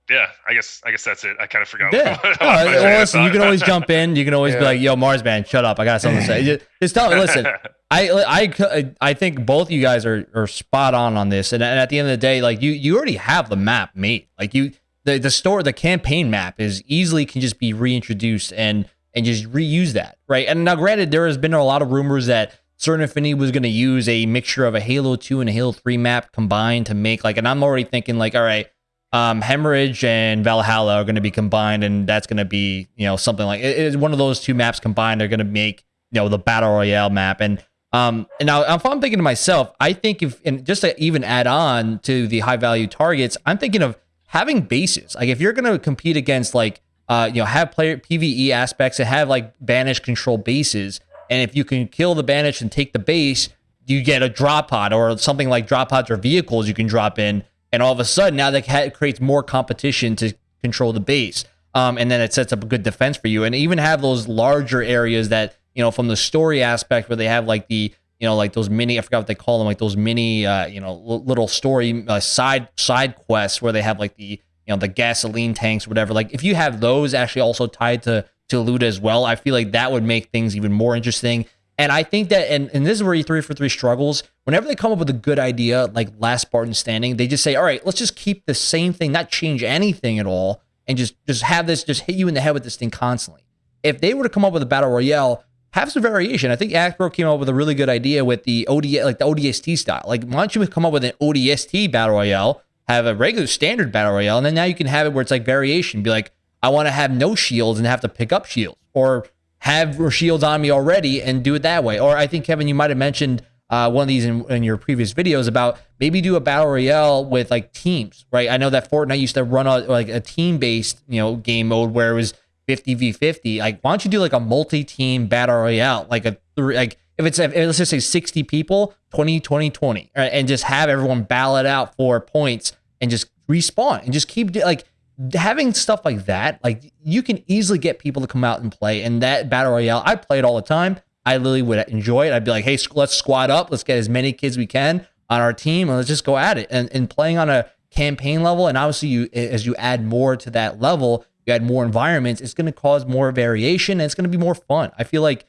yeah, I guess I guess that's it. I kind of forgot. Yeah. no, well, listen, you can always jump in. You can always yeah. be like, "Yo, Marsman, shut up! I got something to say." Just tell me. Listen, I I I think both you guys are are spot on on this. And, and at the end of the day, like you you already have the map made. Like you the the store the campaign map is easily can just be reintroduced and and just reuse that right. And now, granted, there has been a lot of rumors that Certain Affinity was going to use a mixture of a Halo 2 and a Halo 3 map combined to make like, and I'm already thinking like, all right um, Hemorrhage and Valhalla are going to be combined, and that's going to be you know something like it is one of those two maps combined. They're going to make you know the battle royale map, and Um, and now if I'm thinking to myself, I think if and just to even add on to the high value targets, I'm thinking of having bases. Like if you're going to compete against like uh, you know, have player PVE aspects and have like banish control bases, and if you can kill the banish and take the base, you get a drop pod or something like drop pods or vehicles you can drop in, and all of a sudden now that creates more competition to control the base. Um, and then it sets up a good defense for you, and even have those larger areas that you know from the story aspect where they have like the you know like those mini I forgot what they call them like those mini uh, you know little story uh, side side quests where they have like the you know the gasoline tanks whatever like if you have those actually also tied to to loot as well I feel like that would make things even more interesting and I think that, and, and this is where E3 for 3 struggles. Whenever they come up with a good idea, like Last Spartan Standing, they just say, all right, let's just keep the same thing, not change anything at all, and just just have this just hit you in the head with this thing constantly. If they were to come up with a battle royale, have some variation. I think Actbro came up with a really good idea with the OD, like the ODST style. Like, why don't you come up with an ODST battle royale, have a regular standard battle royale, and then now you can have it where it's like variation. Be like, I want to have no shields and have to pick up shields, or have shields on me already and do it that way. Or I think Kevin, you might have mentioned uh, one of these in, in, your previous videos about maybe do a battle royale with like teams, right? I know that Fortnite used to run a like a team based you know game mode where it was 50 v 50. Like, why don't you do like a multi team battle royale, like a three, like if it's if, let's just say 60 people, 20 20 20, right? and just have everyone ballot out for points and just respawn and just keep like having stuff like that, like you can easily get people to come out and play. And that battle royale, I play it all the time. I literally would enjoy it. I'd be like, hey, let's squad up. Let's get as many kids we can on our team and let's just go at it. And, and playing on a campaign level, and obviously you as you add more to that level, you add more environments, it's going to cause more variation and it's going to be more fun. I feel like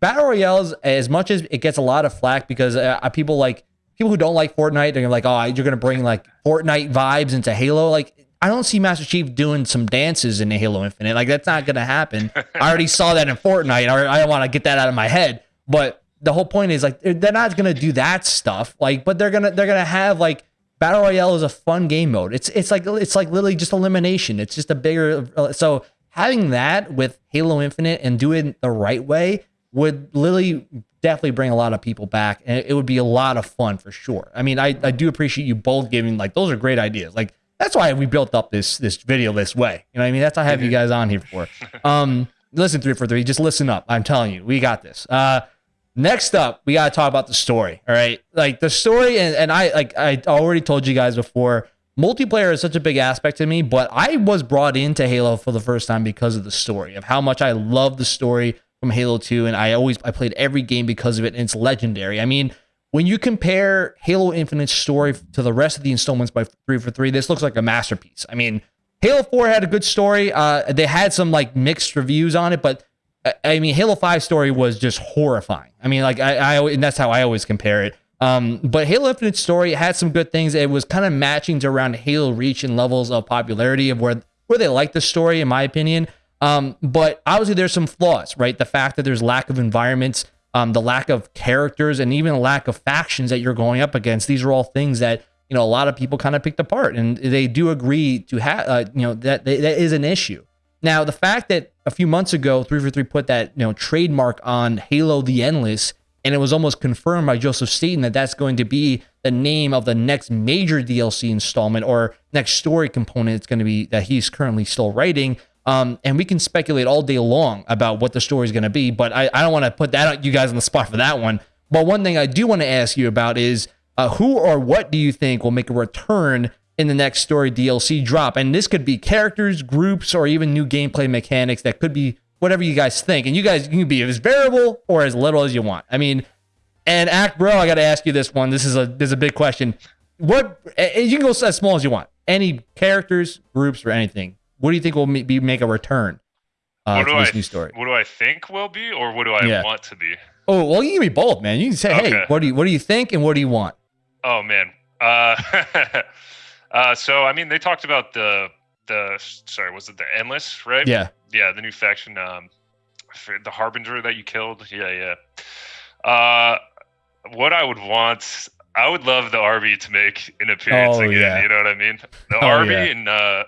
battle royales, as much as it gets a lot of flack because uh, people like people who don't like Fortnite, they're like, oh, you're going to bring like Fortnite vibes into Halo. Like I don't see Master Chief doing some dances in Halo Infinite. Like that's not gonna happen. I already saw that in Fortnite. I don't want to get that out of my head. But the whole point is like they're not gonna do that stuff. Like, but they're gonna they're gonna have like battle royale is a fun game mode. It's it's like it's like literally just elimination. It's just a bigger so having that with Halo Infinite and doing it the right way would literally definitely bring a lot of people back and it would be a lot of fun for sure. I mean, I, I do appreciate you both giving like those are great ideas. Like that's why we built up this this video this way. You know what I mean? That's what I have you guys on here for. Um, listen, three four three. Just listen up. I'm telling you, we got this. Uh, next up, we gotta talk about the story. All right, like the story, and, and I like I already told you guys before. Multiplayer is such a big aspect to me, but I was brought into Halo for the first time because of the story of how much I love the story from Halo 2, and I always I played every game because of it, and it's legendary. I mean, when you compare Halo Infinite's story to the rest of the installments by three four three, this looks like a masterpiece. I mean, Halo 4 had a good story. Uh, they had some like mixed reviews on it, but I mean, Halo 5 story was just horrifying. I mean, like I, I and that's how I always compare it. Um, but Halo Infinite story had some good things. It was kind of matching to around Halo Reach and levels of popularity of where where they like the story, in my opinion. Um, but obviously there's some flaws, right? The fact that there's lack of environments, um, the lack of characters, and even lack of factions that you're going up against. These are all things that you know a lot of people kind of picked apart, and they do agree to have uh, you know that that is an issue. Now, the fact that a few months ago, three four three put that you know trademark on Halo: The Endless, and it was almost confirmed by Joseph Staten that that's going to be the name of the next major DLC installment or next story component. It's going to be that he's currently still writing. Um, and we can speculate all day long about what the story is going to be, but I, I don't want to put that on you guys on the spot for that one. But one thing I do want to ask you about is uh, who or what do you think will make a return in the next story DLC drop? And this could be characters, groups, or even new gameplay mechanics that could be whatever you guys think. And you guys you can be as variable or as little as you want. I mean, and act bro, I got to ask you this one. This is a this is a big question. What you can go as small as you want. Any characters, groups, or anything what do you think will be make a return uh, what do this I, new story? What do I think will be, or what do I yeah. want to be? Oh well, you can be both, man. You can say, okay. "Hey, what do you what do you think, and what do you want?" Oh man. Uh, uh, so I mean, they talked about the the sorry, was it the endless, right? Yeah, yeah, the new faction, um, the harbinger that you killed. Yeah, yeah. Uh, what I would want, I would love the Arby to make an appearance oh, again. Yeah. You know what I mean? The oh, Arby yeah. and uh,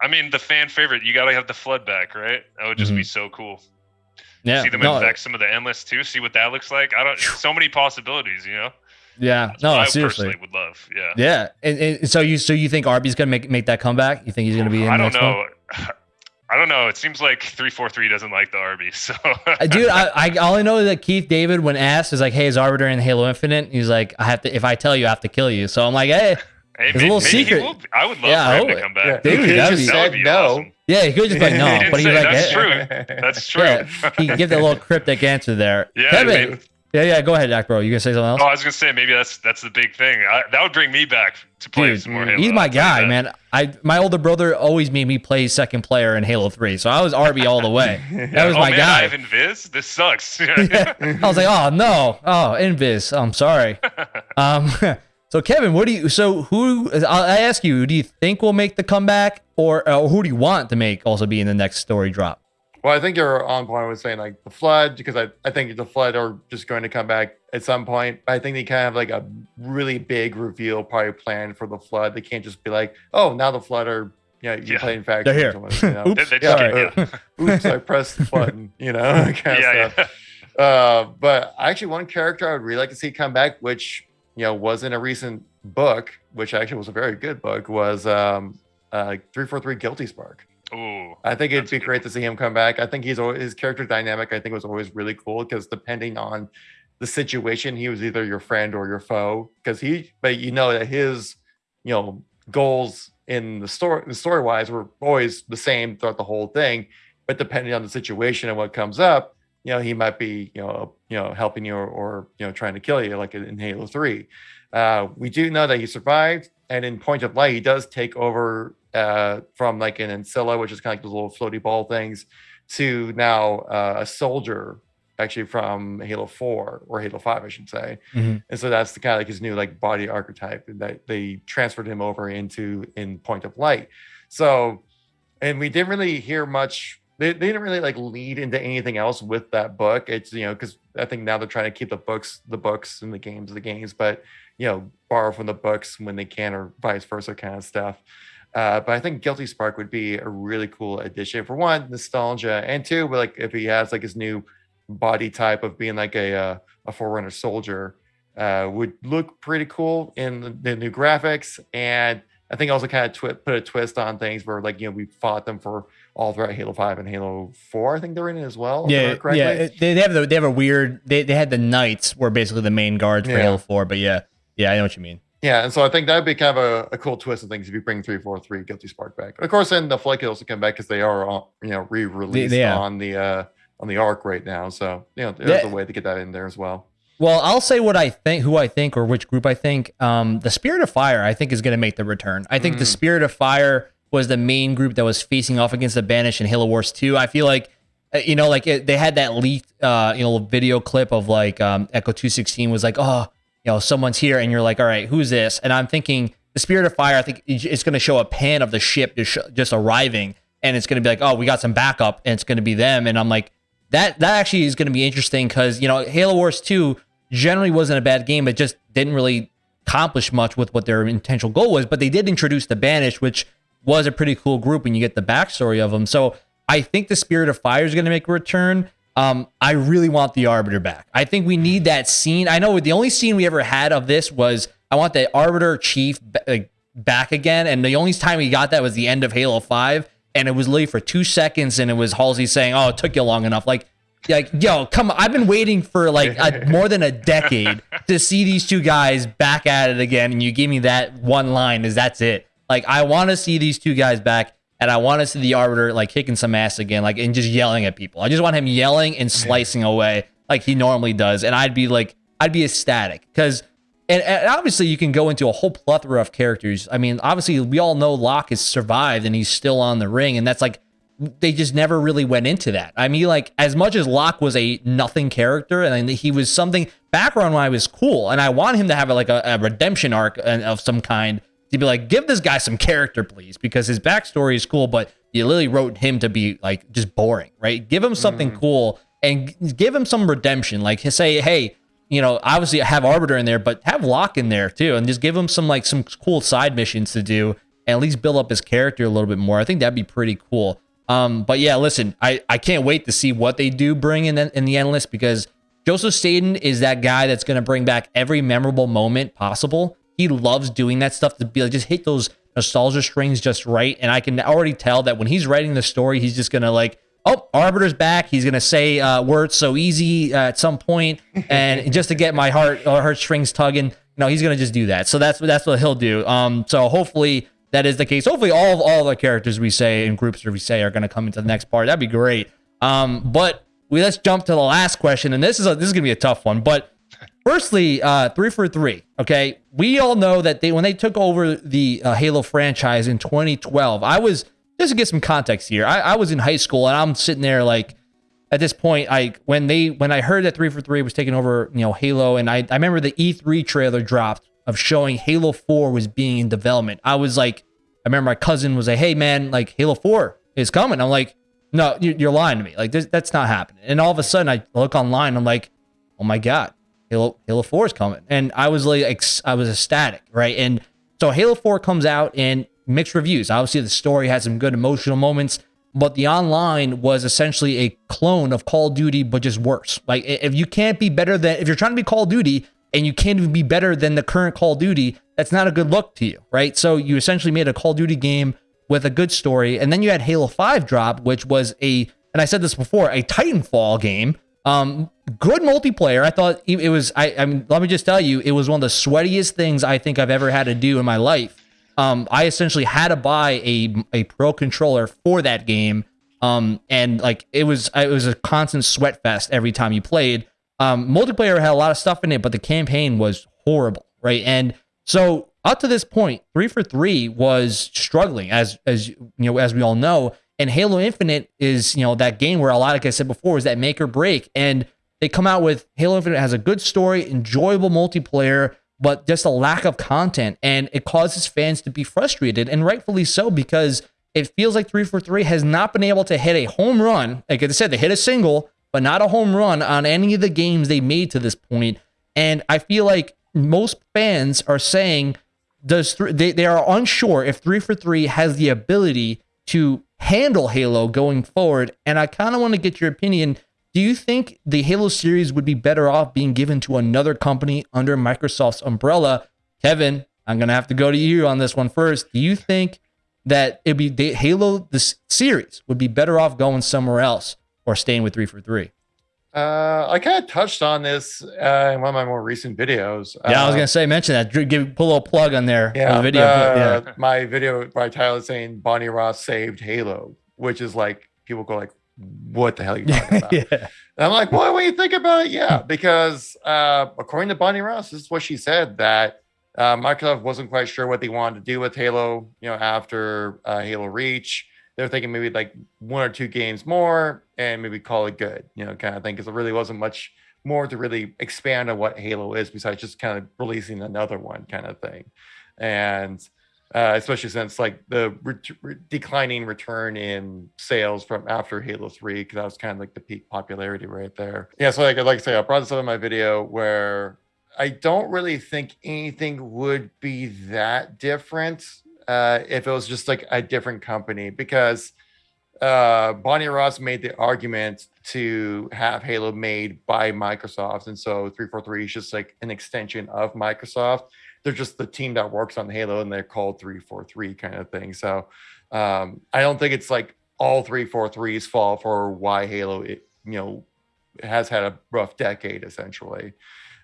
I mean, the fan favorite. You gotta have the flood back, right? That would just mm-hmm. be so cool. Yeah, see them no, infect some of the endless too. See what that looks like. I don't. So many possibilities. You know. Yeah, That's no, I seriously. personally would love. Yeah. Yeah, and, and so you so you think Arby's gonna make make that comeback? You think he's gonna be in I the don't next one? know. I don't know. It seems like three four three doesn't like the Arby's. So. Uh, dude I, I all I only know that keith david when asked is like hey is arbiter in halo infinite he's like i have to if i tell you i have to kill you so i'm like hey Hey, There's a little secret. will I would love Yeah, I for him hope to come back. Yeah, Dude, he that'd just said no. awesome. yeah he could just be like no didn't but he's like that's hey, true. That's true. yeah he can give that little cryptic answer there Yeah, kevin maybe- yeah yeah go ahead Dak bro you gonna say something else Oh, I was gonna say maybe that's that's the big thing. I, that would bring me back to play Dude, some more Halo. he's my I'll tell you guy man i my older brother always made me play second player in halo 3 so i was rb all the way that was oh my man, guy I have Invis. This sucks. Yeah. I was like, oh no, oh Invis. I'm sorry. Um, so Kevin, what do you? So who? I I ask you, do you think will make the comeback, or uh, who do you want to make also be in the next story drop? Well, I think you're on point with saying like the flood because I, I think the flood are just going to come back at some point. I think they kind of have like a really big reveal probably planned for the flood. They can't just be like, oh, now the flood are you know, you're Yeah. playing factory. They're here. something, you know? Oops. They- they Yeah, just yeah. Oops, I pressed the button, you know, kind of yeah, stuff. yeah. Uh, but actually, one character I would really like to see come back, which you know was in a recent book, which actually was a very good book, was um, uh, three four three Guilty Spark. Ooh. I think it'd be great to see him come back. I think he's always, his character dynamic. I think was always really cool because depending on the situation, he was either your friend or your foe. Because he, but you know that his, you know, goals in the story, the story wise, were always the same throughout the whole thing. But depending on the situation and what comes up, you know, he might be, you know, you know, helping you or, or you know, trying to kill you, like in Halo Three. Uh, we do know that he survived, and in Point of Light, he does take over uh, from like an Ancilla, which is kind of like those little floaty ball things, to now uh, a soldier, actually from Halo Four or Halo Five, I should say. Mhm. And so that's the kind of like his new like body archetype that they transferred him over into in Point of Light. So, and we didn't really hear much. They, they didn't really like lead into anything else with that book. It's you know because I think now they're trying to keep the books, the books, and the games, the games, but you know borrow from the books when they can, or vice versa, kind of stuff. Uh, but I think Guilty Spark would be a really cool addition for one, nostalgia, and two, but like if he has like his new body type of being like a uh, a forerunner soldier, uh, would look pretty cool in the, the new graphics. And I think also kind of twi- put a twist on things where like you know we fought them for all throughout Halo Five and Halo Four. I think they're in it as well. Yeah, yeah. They, they have the, they have a weird. They, they had the knights were basically the main guards for Yeah. Halo Four, but yeah, yeah, I know what you mean. Yeah, and so I think that'd be kind of a, a cool twist of things if you bring three four three Guilty Spark back. Of course, then the Flood Kills will come back because they are on, you know re-released yeah. on the uh on the Arc right now. So you know there's Yeah. a way to get that in there as well. Well, I'll say what I think, who I think, or which group I think. Um, the Spirit of Fire, I think, is going to make the return. I think the Mm. Spirit of Fire was the main group that was facing off against the Banished in Halo Wars 2. I feel like, uh, you know, like it, they had that leaked, uh, you know, video clip of like um, Echo 216 was like, oh, you know, someone's here, and you're like, all right, who's this? And I'm thinking the Spirit of Fire. I think it's going to show a pan of the ship just, just arriving, and it's going to be like, oh, we got some backup, and it's going to be them. And I'm like, that that actually is going to be interesting because you know Halo Wars 2 generally wasn't a bad game, but just didn't really accomplish much with what their intentional goal was. But they did introduce the Banished, which was a pretty cool group, and you get the backstory of them. So I think the Spirit of Fire is going to make a return. Um, I really want the Arbiter back. I think we need that scene. I know the only scene we ever had of this was I want the Arbiter Chief like, back again, and the only time we got that was the end of Halo Five, and it was literally for two seconds, and it was Halsey saying, "Oh, it took you long enough." Like, like, yo, come on! I've been waiting for like a, more than a decade to see these two guys back at it again, and you give me that one line is that's it. Like, I want to see these two guys back, and I want to see the Arbiter like kicking some ass again, like and just yelling at people. I just want him yelling and slicing away like he normally does, and I'd be like, I'd be ecstatic because. And, and obviously, you can go into a whole plethora of characters. I mean, obviously, we all know Locke has survived and he's still on the ring, and that's like they just never really went into that. I mean, like as much as Locke was a nothing character, and he was something background wise was cool, and I want him to have like a, a redemption arc of some kind to be like, give this guy some character, please, because his backstory is cool, but you literally wrote him to be like just boring, right? Give him something cool and give him some redemption. Like say, hey, you know, obviously have Arbiter in there, but have Locke in there too, and just give him some like some cool side missions to do, and at least build up his character a little bit more. I think that'd be pretty cool. Um, but yeah, listen, I, I can't wait to see what they do bring in the, in the endless because Joseph Staten is that guy that's going to bring back every memorable moment possible. He loves doing that stuff to be like, just hit those nostalgia strings just right. And I can already tell that when he's writing the story, he's just going to like, oh, Arbiter's back. He's going to say uh, words so easy uh, at some point, and just to get my heart or heartstrings tugging. No, he's going to just do that. So that's that's what he'll do. Um, so hopefully that is the case. Hopefully, all of all the characters we say in groups or we say are going to come into the next part. That'd be great. Um, but we let's jump to the last question, and this is a, this is going to be a tough one. But firstly, uh, three four three. Okay, we all know that they when they took over the uh, Halo franchise in 2012. I was just to get some context here. I, I was in high school, and I'm sitting there like at this point, I when they when I heard that three four three was taking over, you know, Halo, and I I remember the E3 trailer dropped of showing Halo 4 was being in development. I was like, I remember my cousin was like, "Hey man, like Halo 4 is coming." I'm like, "No, you're lying to me. Like that's not happening." And all of a sudden, I look online. I'm like, "Oh my god, Halo Halo 4 is coming!" And I was like, I was ecstatic, right? And so Halo 4 comes out and mixed reviews. Obviously, the story had some good emotional moments, but the online was essentially a clone of Call of Duty, but just worse. Like if you can't be better than if you're trying to be Call of Duty and you can't even be better than the current Call of Duty, that's not a good look to you, right? So you essentially made a Call of Duty game with a good story, and then you had Halo 5 drop, which was a, and I said this before, a Titanfall game. Um, good multiplayer. I thought it was. I, I mean, let me just tell you, it was one of the sweatiest things I think I've ever had to do in my life. Um, I essentially had to buy a a pro controller for that game. Um, and like it was, it was a constant sweat fest every time you played. Um, multiplayer had a lot of stuff in it, but the campaign was horrible, right? And so up to this point, three four three was struggling, as as you know, as we all know. And Halo Infinite is you know that game where a lot, like I said before, is that make or break. And they come out with Halo Infinite has a good story, enjoyable multiplayer, but just a lack of content, and it causes fans to be frustrated, and rightfully so, because it feels like three four three has not been able to hit a home run. Like I said, they hit a single, but not a home run on any of the games they made to this point. And I feel like most fans are saying does th- they, they are unsure if 3 for 3 has the ability to handle Halo going forward. And I kind of want to get your opinion. Do you think the Halo series would be better off being given to another company under Microsoft's umbrella? Kevin, I'm going to have to go to you on this one first. Do you think that it'd be Halo, the series, would be better off going somewhere else? or staying with three four three? Uh, I kind of touched on this uh, in one of my more recent videos. Yeah, uh, I was gonna say mention that. Give put a little plug on there. Yeah, the video. Uh, yeah. my video by Tyler saying Bonnie Ross saved Halo, which is like people go like, "What the hell are you talking about?" yeah. And I'm like, "Well, when you think about it, yeah, because uh, according to Bonnie Ross, this is what she said that uh, Microsoft wasn't quite sure what they wanted to do with Halo, you know, after uh, Halo Reach." They're thinking maybe like one or two games more and maybe call it good, you know, kind of thing. Because there really wasn't much more to really expand on what Halo is besides just kind of releasing another one kind of thing. And uh, especially since like the re- declining return in sales from after Halo 3, because that was kind of like the peak popularity right there. Yeah, so like, like I say, I brought this up in my video where I don't really think anything would be that different uh, if it was just like a different company because uh, Bonnie Ross made the argument to have Halo made by Microsoft, and so 343 is just like an extension of Microsoft. They're just the team that works on Halo, and they're called 343 kind of thing. So um, I don't think it's like all 343's fault for why Halo, it, you know, has had a rough decade essentially.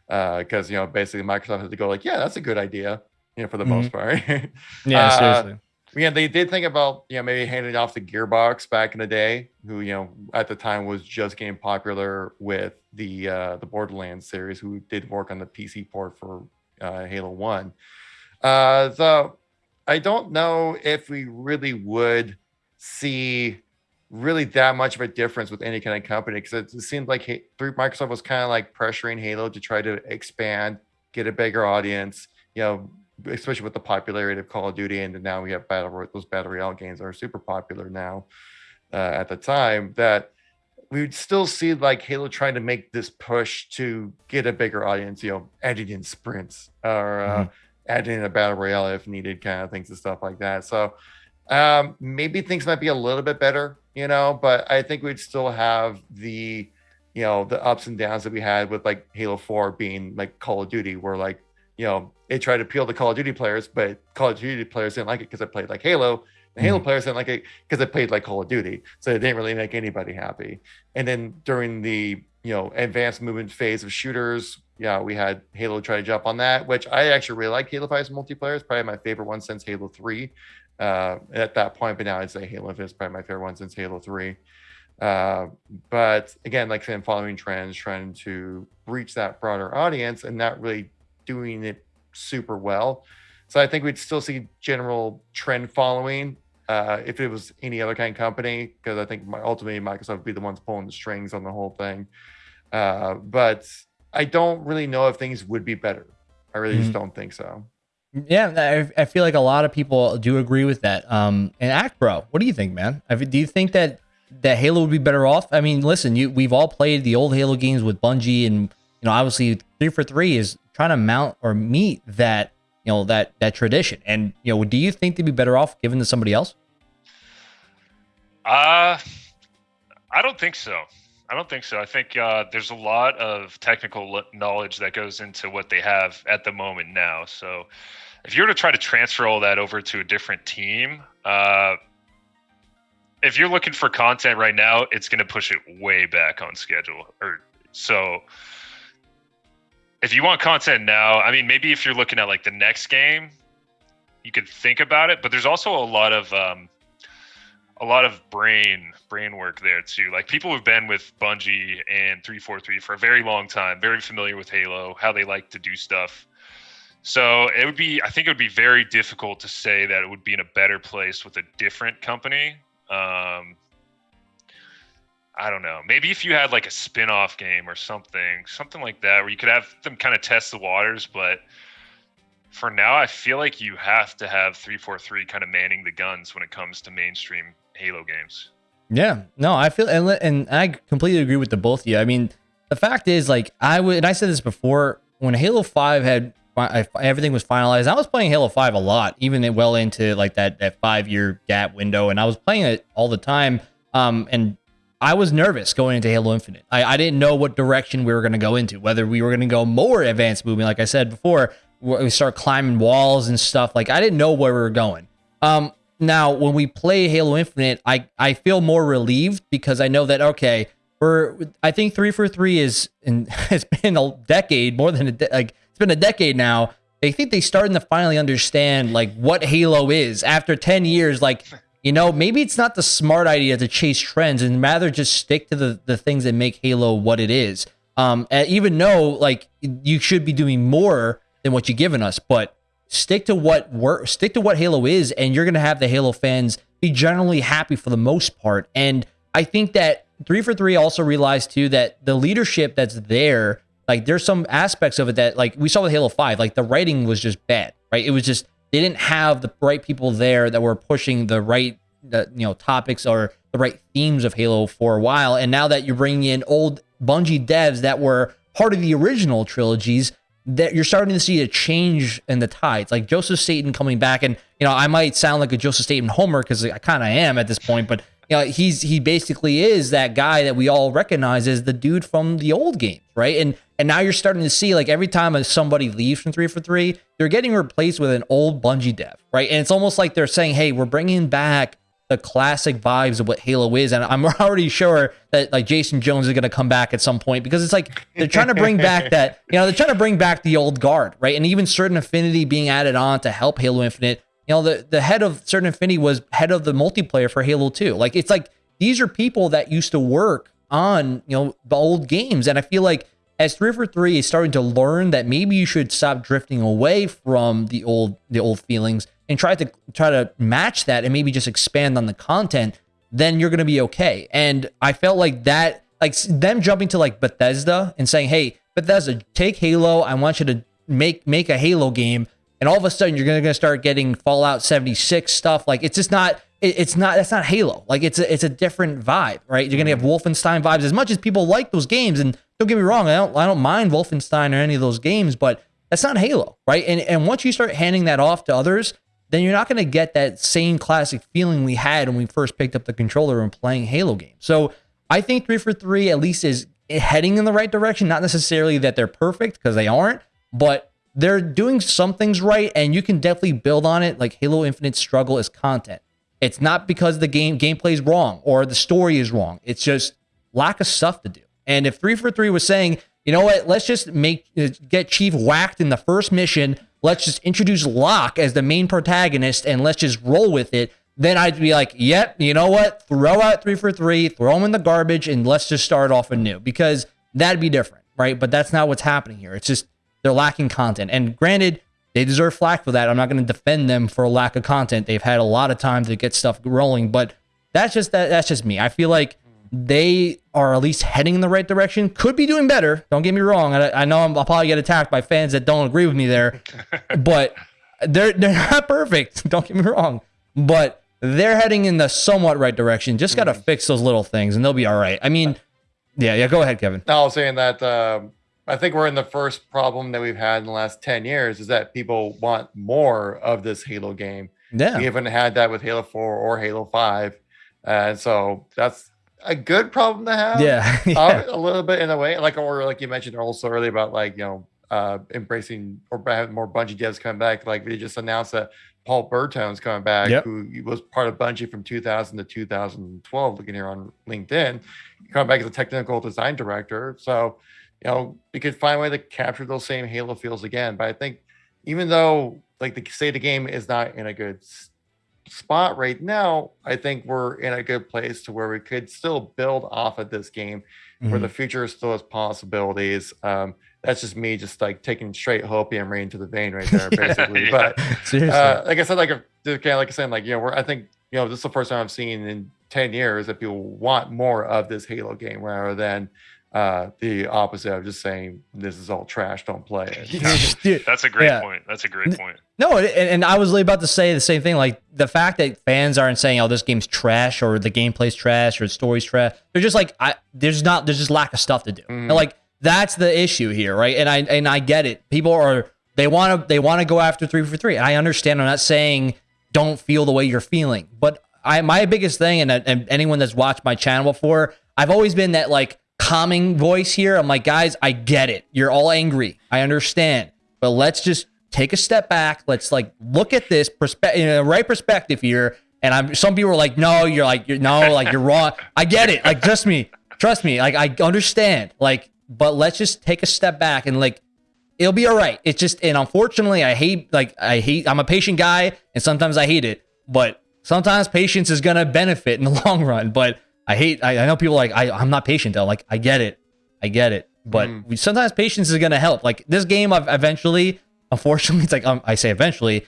Because uh, you know, basically Microsoft had to go like, yeah, that's a good idea you know, for the mm-hmm. most part. yeah, uh, seriously. Yeah, they did think about you know maybe handing off the Gearbox back in the day, who you know at the time was just getting popular with the uh, the Borderlands series, who did work on the PC port for uh, Halo One. Uh, so I don't know if we really would see really that much of a difference with any kind of company because it, it seemed like Microsoft was kind of like pressuring Halo to try to expand, get a bigger audience, you know, especially with the popularity of Call of Duty, and now we have battle those battle royale games are super popular now. Uh, at the time, that we would still see like Halo trying to make this push to get a bigger audience, you know, adding in sprints or uh, mm-hmm. adding in a battle royale if needed, kind of things and stuff like that. So um, maybe things might be a little bit better you know, but I think we'd still have the, you know, the ups and downs that we had with like Halo 4 being like Call of Duty, where like, you know, they tried to appeal to Call of Duty players, but Call of Duty players didn't like it because I played like Halo. The Halo Mhm. players didn't like it because I played like Call of Duty. So it didn't really make anybody happy. And then during the, you know, advanced movement phase of shooters, yeah, we had Halo try to jump on that, which I actually really like Halo 5's multiplayer. It's probably my favorite one since Halo 3 uh, at that point. But now I'd say Halo Infinite is probably my favorite one since Halo 3. Uh, but again, like saying following trends, trying to reach that broader audience and not really doing it super well. So I think we'd still see general trend following uh, if it was any other kind of company, because I think my, ultimately Microsoft would be the ones pulling the strings on the whole thing. Uh, but I don't really know if things would be better. I really just Mhm. don't think so. Yeah, I, I feel like a lot of people do agree with that. Um, and Act Bro, what do you think, man? I mean, do you think that that Halo would be better off? I mean, listen, you we've all played the old Halo games with Bungie, and you know, obviously, three four three is trying to mount or meet that you know that that tradition. And you know, do you think they'd be better off given to somebody else? Uh, I don't think so. I don't think so. I think uh, there's a lot of technical knowledge that goes into what they have at the moment now. So, if you were to try to transfer all that over to a different team, uh, if you're looking for content right now, it's going to push it way back on schedule. Or so, if you want content now, I mean, maybe if you're looking at like the next game, you could think about it. But there's also a lot of um, a lot of brain brain work there too. Like people who've been with Bungie and 343 for a very long time, very familiar with Halo, how they like to do stuff. So it would be I think it would be very difficult to say that it would be in a better place with a different company. Um I don't know. Maybe if you had like a spin-off game or something, something like that where you could have them kind of test the waters, but for now, I feel like you have to have 343 kind of manning the guns when it comes to mainstream Halo games. Yeah, no, I feel and, and I completely agree with the both of you. I mean, the fact is, like, I would, and I said this before, when Halo Five had fi- everything was finalized, I was playing Halo Five a lot, even well into like that that five year gap window, and I was playing it all the time. Um, and I was nervous going into Halo Infinite. I, I didn't know what direction we were going to go into, whether we were going to go more advanced movement, like I said before, we start climbing walls and stuff. Like I didn't know where we were going. Um, now when we play Halo Infinite, I I feel more relieved because I know that okay, we're I think three four three is and it's been a decade more than a de- like it's been a decade now. They think they starting to finally understand like what Halo is after ten years. Like you know maybe it's not the smart idea to chase trends and rather just stick to the the things that make Halo what it is. Um, and even though like you should be doing more than what you've given us, but stick to what work stick to what halo is and you're to have the halo fans be generally happy for the most part and i think that 3 for 3 also realized too that the leadership that's there like there's some aspects of it that like we saw with halo 5 like the writing was just bad right it was just they didn't have the right people there that were pushing the right you know topics or the right themes of halo for a while and now that you're bringing in old bungie devs that were part of the original trilogies that you're starting to see a change in the tides. Like Joseph Staten coming back, and you know, I might sound like a Joseph Staten homer because I kind of am at this point, but you know, he's he basically is that guy that we all recognize as the dude from the old games, right? And and now you're starting to see like every time somebody leaves from three four three, they're getting replaced with an old Bungie dev, right? And it's almost like they're saying, hey, we're bringing back the classic vibes of what Halo is. And I'm already sure that like Jason Jones is going to come back at some point because it's like they're trying to bring back that, you know, they're trying to bring back the old guard, right? And even certain affinity being added on to help Halo Infinite. You know, the, the head of certain Affinity was head of the multiplayer for Halo 2. Like it's like these are people that used to work on, you know, the old games. And I feel like as 3 for 3 is starting to learn that maybe you should stop drifting away from the old the old feelings and try to try to match that and maybe just expand on the content, then you're going to be okay. And I felt like that like them jumping to like Bethesda and saying, "Hey, Bethesda, take Halo. I want you to make make a Halo game." And all of a sudden you're going to start getting Fallout 76 stuff. Like it's just not it, it's not that's not Halo. Like it's a, it's a different vibe, right? You're going to have Wolfenstein vibes as much as people like those games and don't get me wrong, I don't I don't mind Wolfenstein or any of those games, but that's not Halo, right? And and once you start handing that off to others, then you're not going to get that same classic feeling we had when we first picked up the controller and playing Halo games. So I think three four three at least is heading in the right direction. Not necessarily that they're perfect because they aren't, but they're doing some things right, and you can definitely build on it. Like Halo Infinite struggle is content. It's not because the game gameplay is wrong or the story is wrong. It's just lack of stuff to do. And if three four three was saying, you know what, let's just make get Chief whacked in the first mission. Let's just introduce Locke as the main protagonist and let's just roll with it. Then I'd be like, yep, you know what? Throw out three four three, throw them in the garbage, and let's just start off anew because that'd be different, right? But that's not what's happening here. It's just they're lacking content. And granted, they deserve flack for that. I'm not going to defend them for a lack of content. They've had a lot of time to get stuff rolling, but that's just that. That's just me. I feel like they are at least heading in the right direction. Could be doing better. Don't get me wrong. I, I know I'm, I'll probably get attacked by fans that don't agree with me there, but they're they're not perfect. Don't get me wrong, but they're heading in the somewhat right direction. Just got to Mhm. fix those little things, and they'll be all right. I mean, yeah, yeah. Go ahead, Kevin. No, I was saying that um, I think we're in the first problem that we've had in the last 10 years is that people want more of this Halo game. Yeah, We haven't had that with Halo 4 or Halo 5. And so that's a good problem to have. yeah, yeah. Uh, a little bit in a way. Like, or like you mentioned also earlier about like, you know, uh, embracing or having more Bungie devs coming back. Like, we just announced that Paul Bertone's coming back, Yep. who was part of Bungie from 2000 to 2012. Looking here on LinkedIn, coming back as a technical design director. So, you know, we could find a way to capture those same Halo feels again. But I think even though like the state of the game is not in a good spot right now, I think we're in a good place to where we could still build off of this game where Mhm. the future still has possibilities. Um, that's just me just like taking straight hopium right into the vein right there, basically. yeah. But Seriously. uh, like I said, like kind of like I said, like you know, we're I think you know this is the first time I've seen in ten years that people want more of this Halo game rather than uh, the opposite of just saying this is all trash, don't play it. Dude, That's a great Yeah. point. That's a great point. No, and, and I was really about to say the same thing. Like the fact that fans aren't saying, "Oh, this game's trash" or "the gameplay's trash" or "the story's trash." They're just like, "I there's not there's just lack of stuff to do." Mhm. And, like that's the issue here, right? And I and I get it. People are they want to they want to go after three four three. And I understand. I'm not saying don't feel the way you're feeling, but I my biggest thing, and, and anyone that's watched my channel before, I've always been that like calming voice here. I'm like, guys, I get it. You're all angry. I understand, but let's just take a step back. Let's like look at this perspective, in a right perspective here. And I'm some people are like, no, you're like, you're no, like you're wrong. I get it. Like, trust me, trust me. Like, I understand. Like, but let's just take a step back and like, it'll be all right. It's just, and unfortunately, I hate like I hate. I'm a patient guy, and sometimes I hate it. But sometimes patience is gonna benefit in the long run. But I hate. I, I know people like I. I'm not patient though. Like I get it. I get it. But Mm. we, sometimes patience is gonna help. Like this game, I've eventually, unfortunately, it's like um, I say eventually,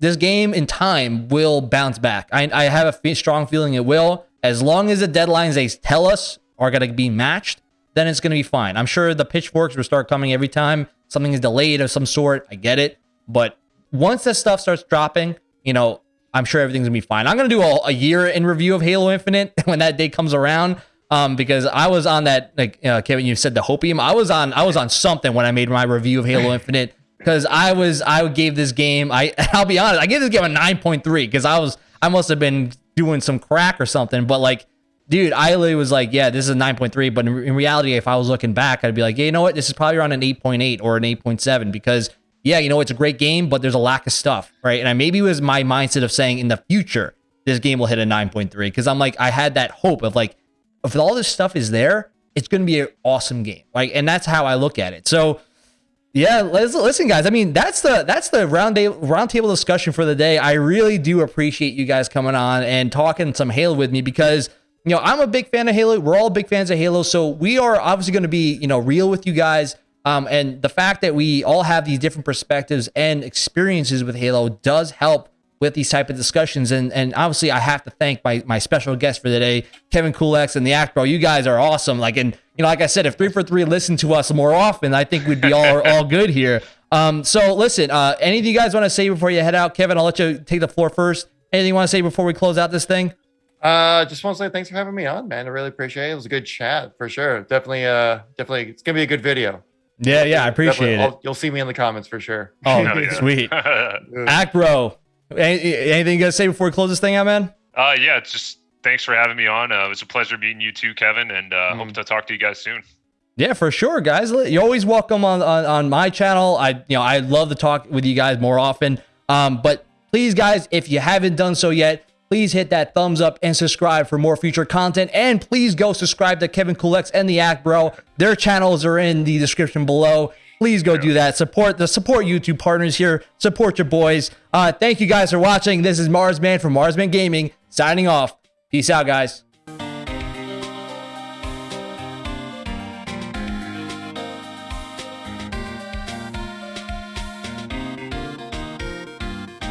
this game in time will bounce back. I, I have a strong feeling it will. As long as the deadlines they tell us are going to be matched, then it's going to be fine. I'm sure the pitchforks will start coming every time something is delayed of some sort. I get it. But once this stuff starts dropping, you know, I'm sure everything's to be fine. I'm to do a, a year in review of Halo Infinite when that day comes around. Um, because I was on that, like uh, Kevin, you said the hopium. I was on, I was on something when I made my review of Halo Infinite because I was I gave this game I I'll be honest I gave this game a 9.3 because I was I must have been doing some crack or something but like dude I literally was like yeah this is a 9.3 but in, in reality if I was looking back I'd be like yeah you know what this is probably around an 8.8 or an 8.7 because yeah you know it's a great game but there's a lack of stuff right and I maybe it was my mindset of saying in the future this game will hit a 9.3 because I'm like I had that hope of like if all this stuff is there it's going to be an awesome game like and that's how I look at it so yeah, listen, guys. I mean, that's the that's the round day roundtable discussion for the day. I really do appreciate you guys coming on and talking some Halo with me because you know I'm a big fan of Halo. We're all big fans of Halo, so we are obviously going to be you know real with you guys. Um, and the fact that we all have these different perspectives and experiences with Halo does help with these type of discussions. And and obviously, I have to thank my my special guest for the day, Kevin Kulex and the Act Bro. You guys are awesome. Like, and you know, like I said, if three four three listened to us more often, I think we'd be all all good here. Um, so listen, uh, anything you guys want to say before you head out, Kevin? I'll let you take the floor first. Anything you want to say before we close out this thing? Uh, just want to say thanks for having me on, man. I really appreciate it. It was a good chat for sure. Definitely, uh, definitely, it's gonna be a good video. Yeah, yeah, I appreciate it. I'll- you'll see me in the comments for sure. Oh, Hell yeah. sweet. Act Bro, Any, anything you gotta say before we close this thing out, man? Uh, yeah, it's just thanks for having me on. Uh, it was a pleasure meeting you too, Kevin, and uh, hope Mm. to talk to you guys soon. Yeah, for sure, guys. You're always welcome on, on on my channel. I you know I love to talk with you guys more often. Um, but please, guys, if you haven't done so yet, please hit that thumbs up and subscribe for more future content. And please go subscribe to Kevin Kulex and the Act Bro. Their channels are in the description below. Please go do that. Support the support YouTube partners here. Support your boys. Uh, thank you guys for watching. This is Marsman from Marsman Gaming signing off. Peace out, guys.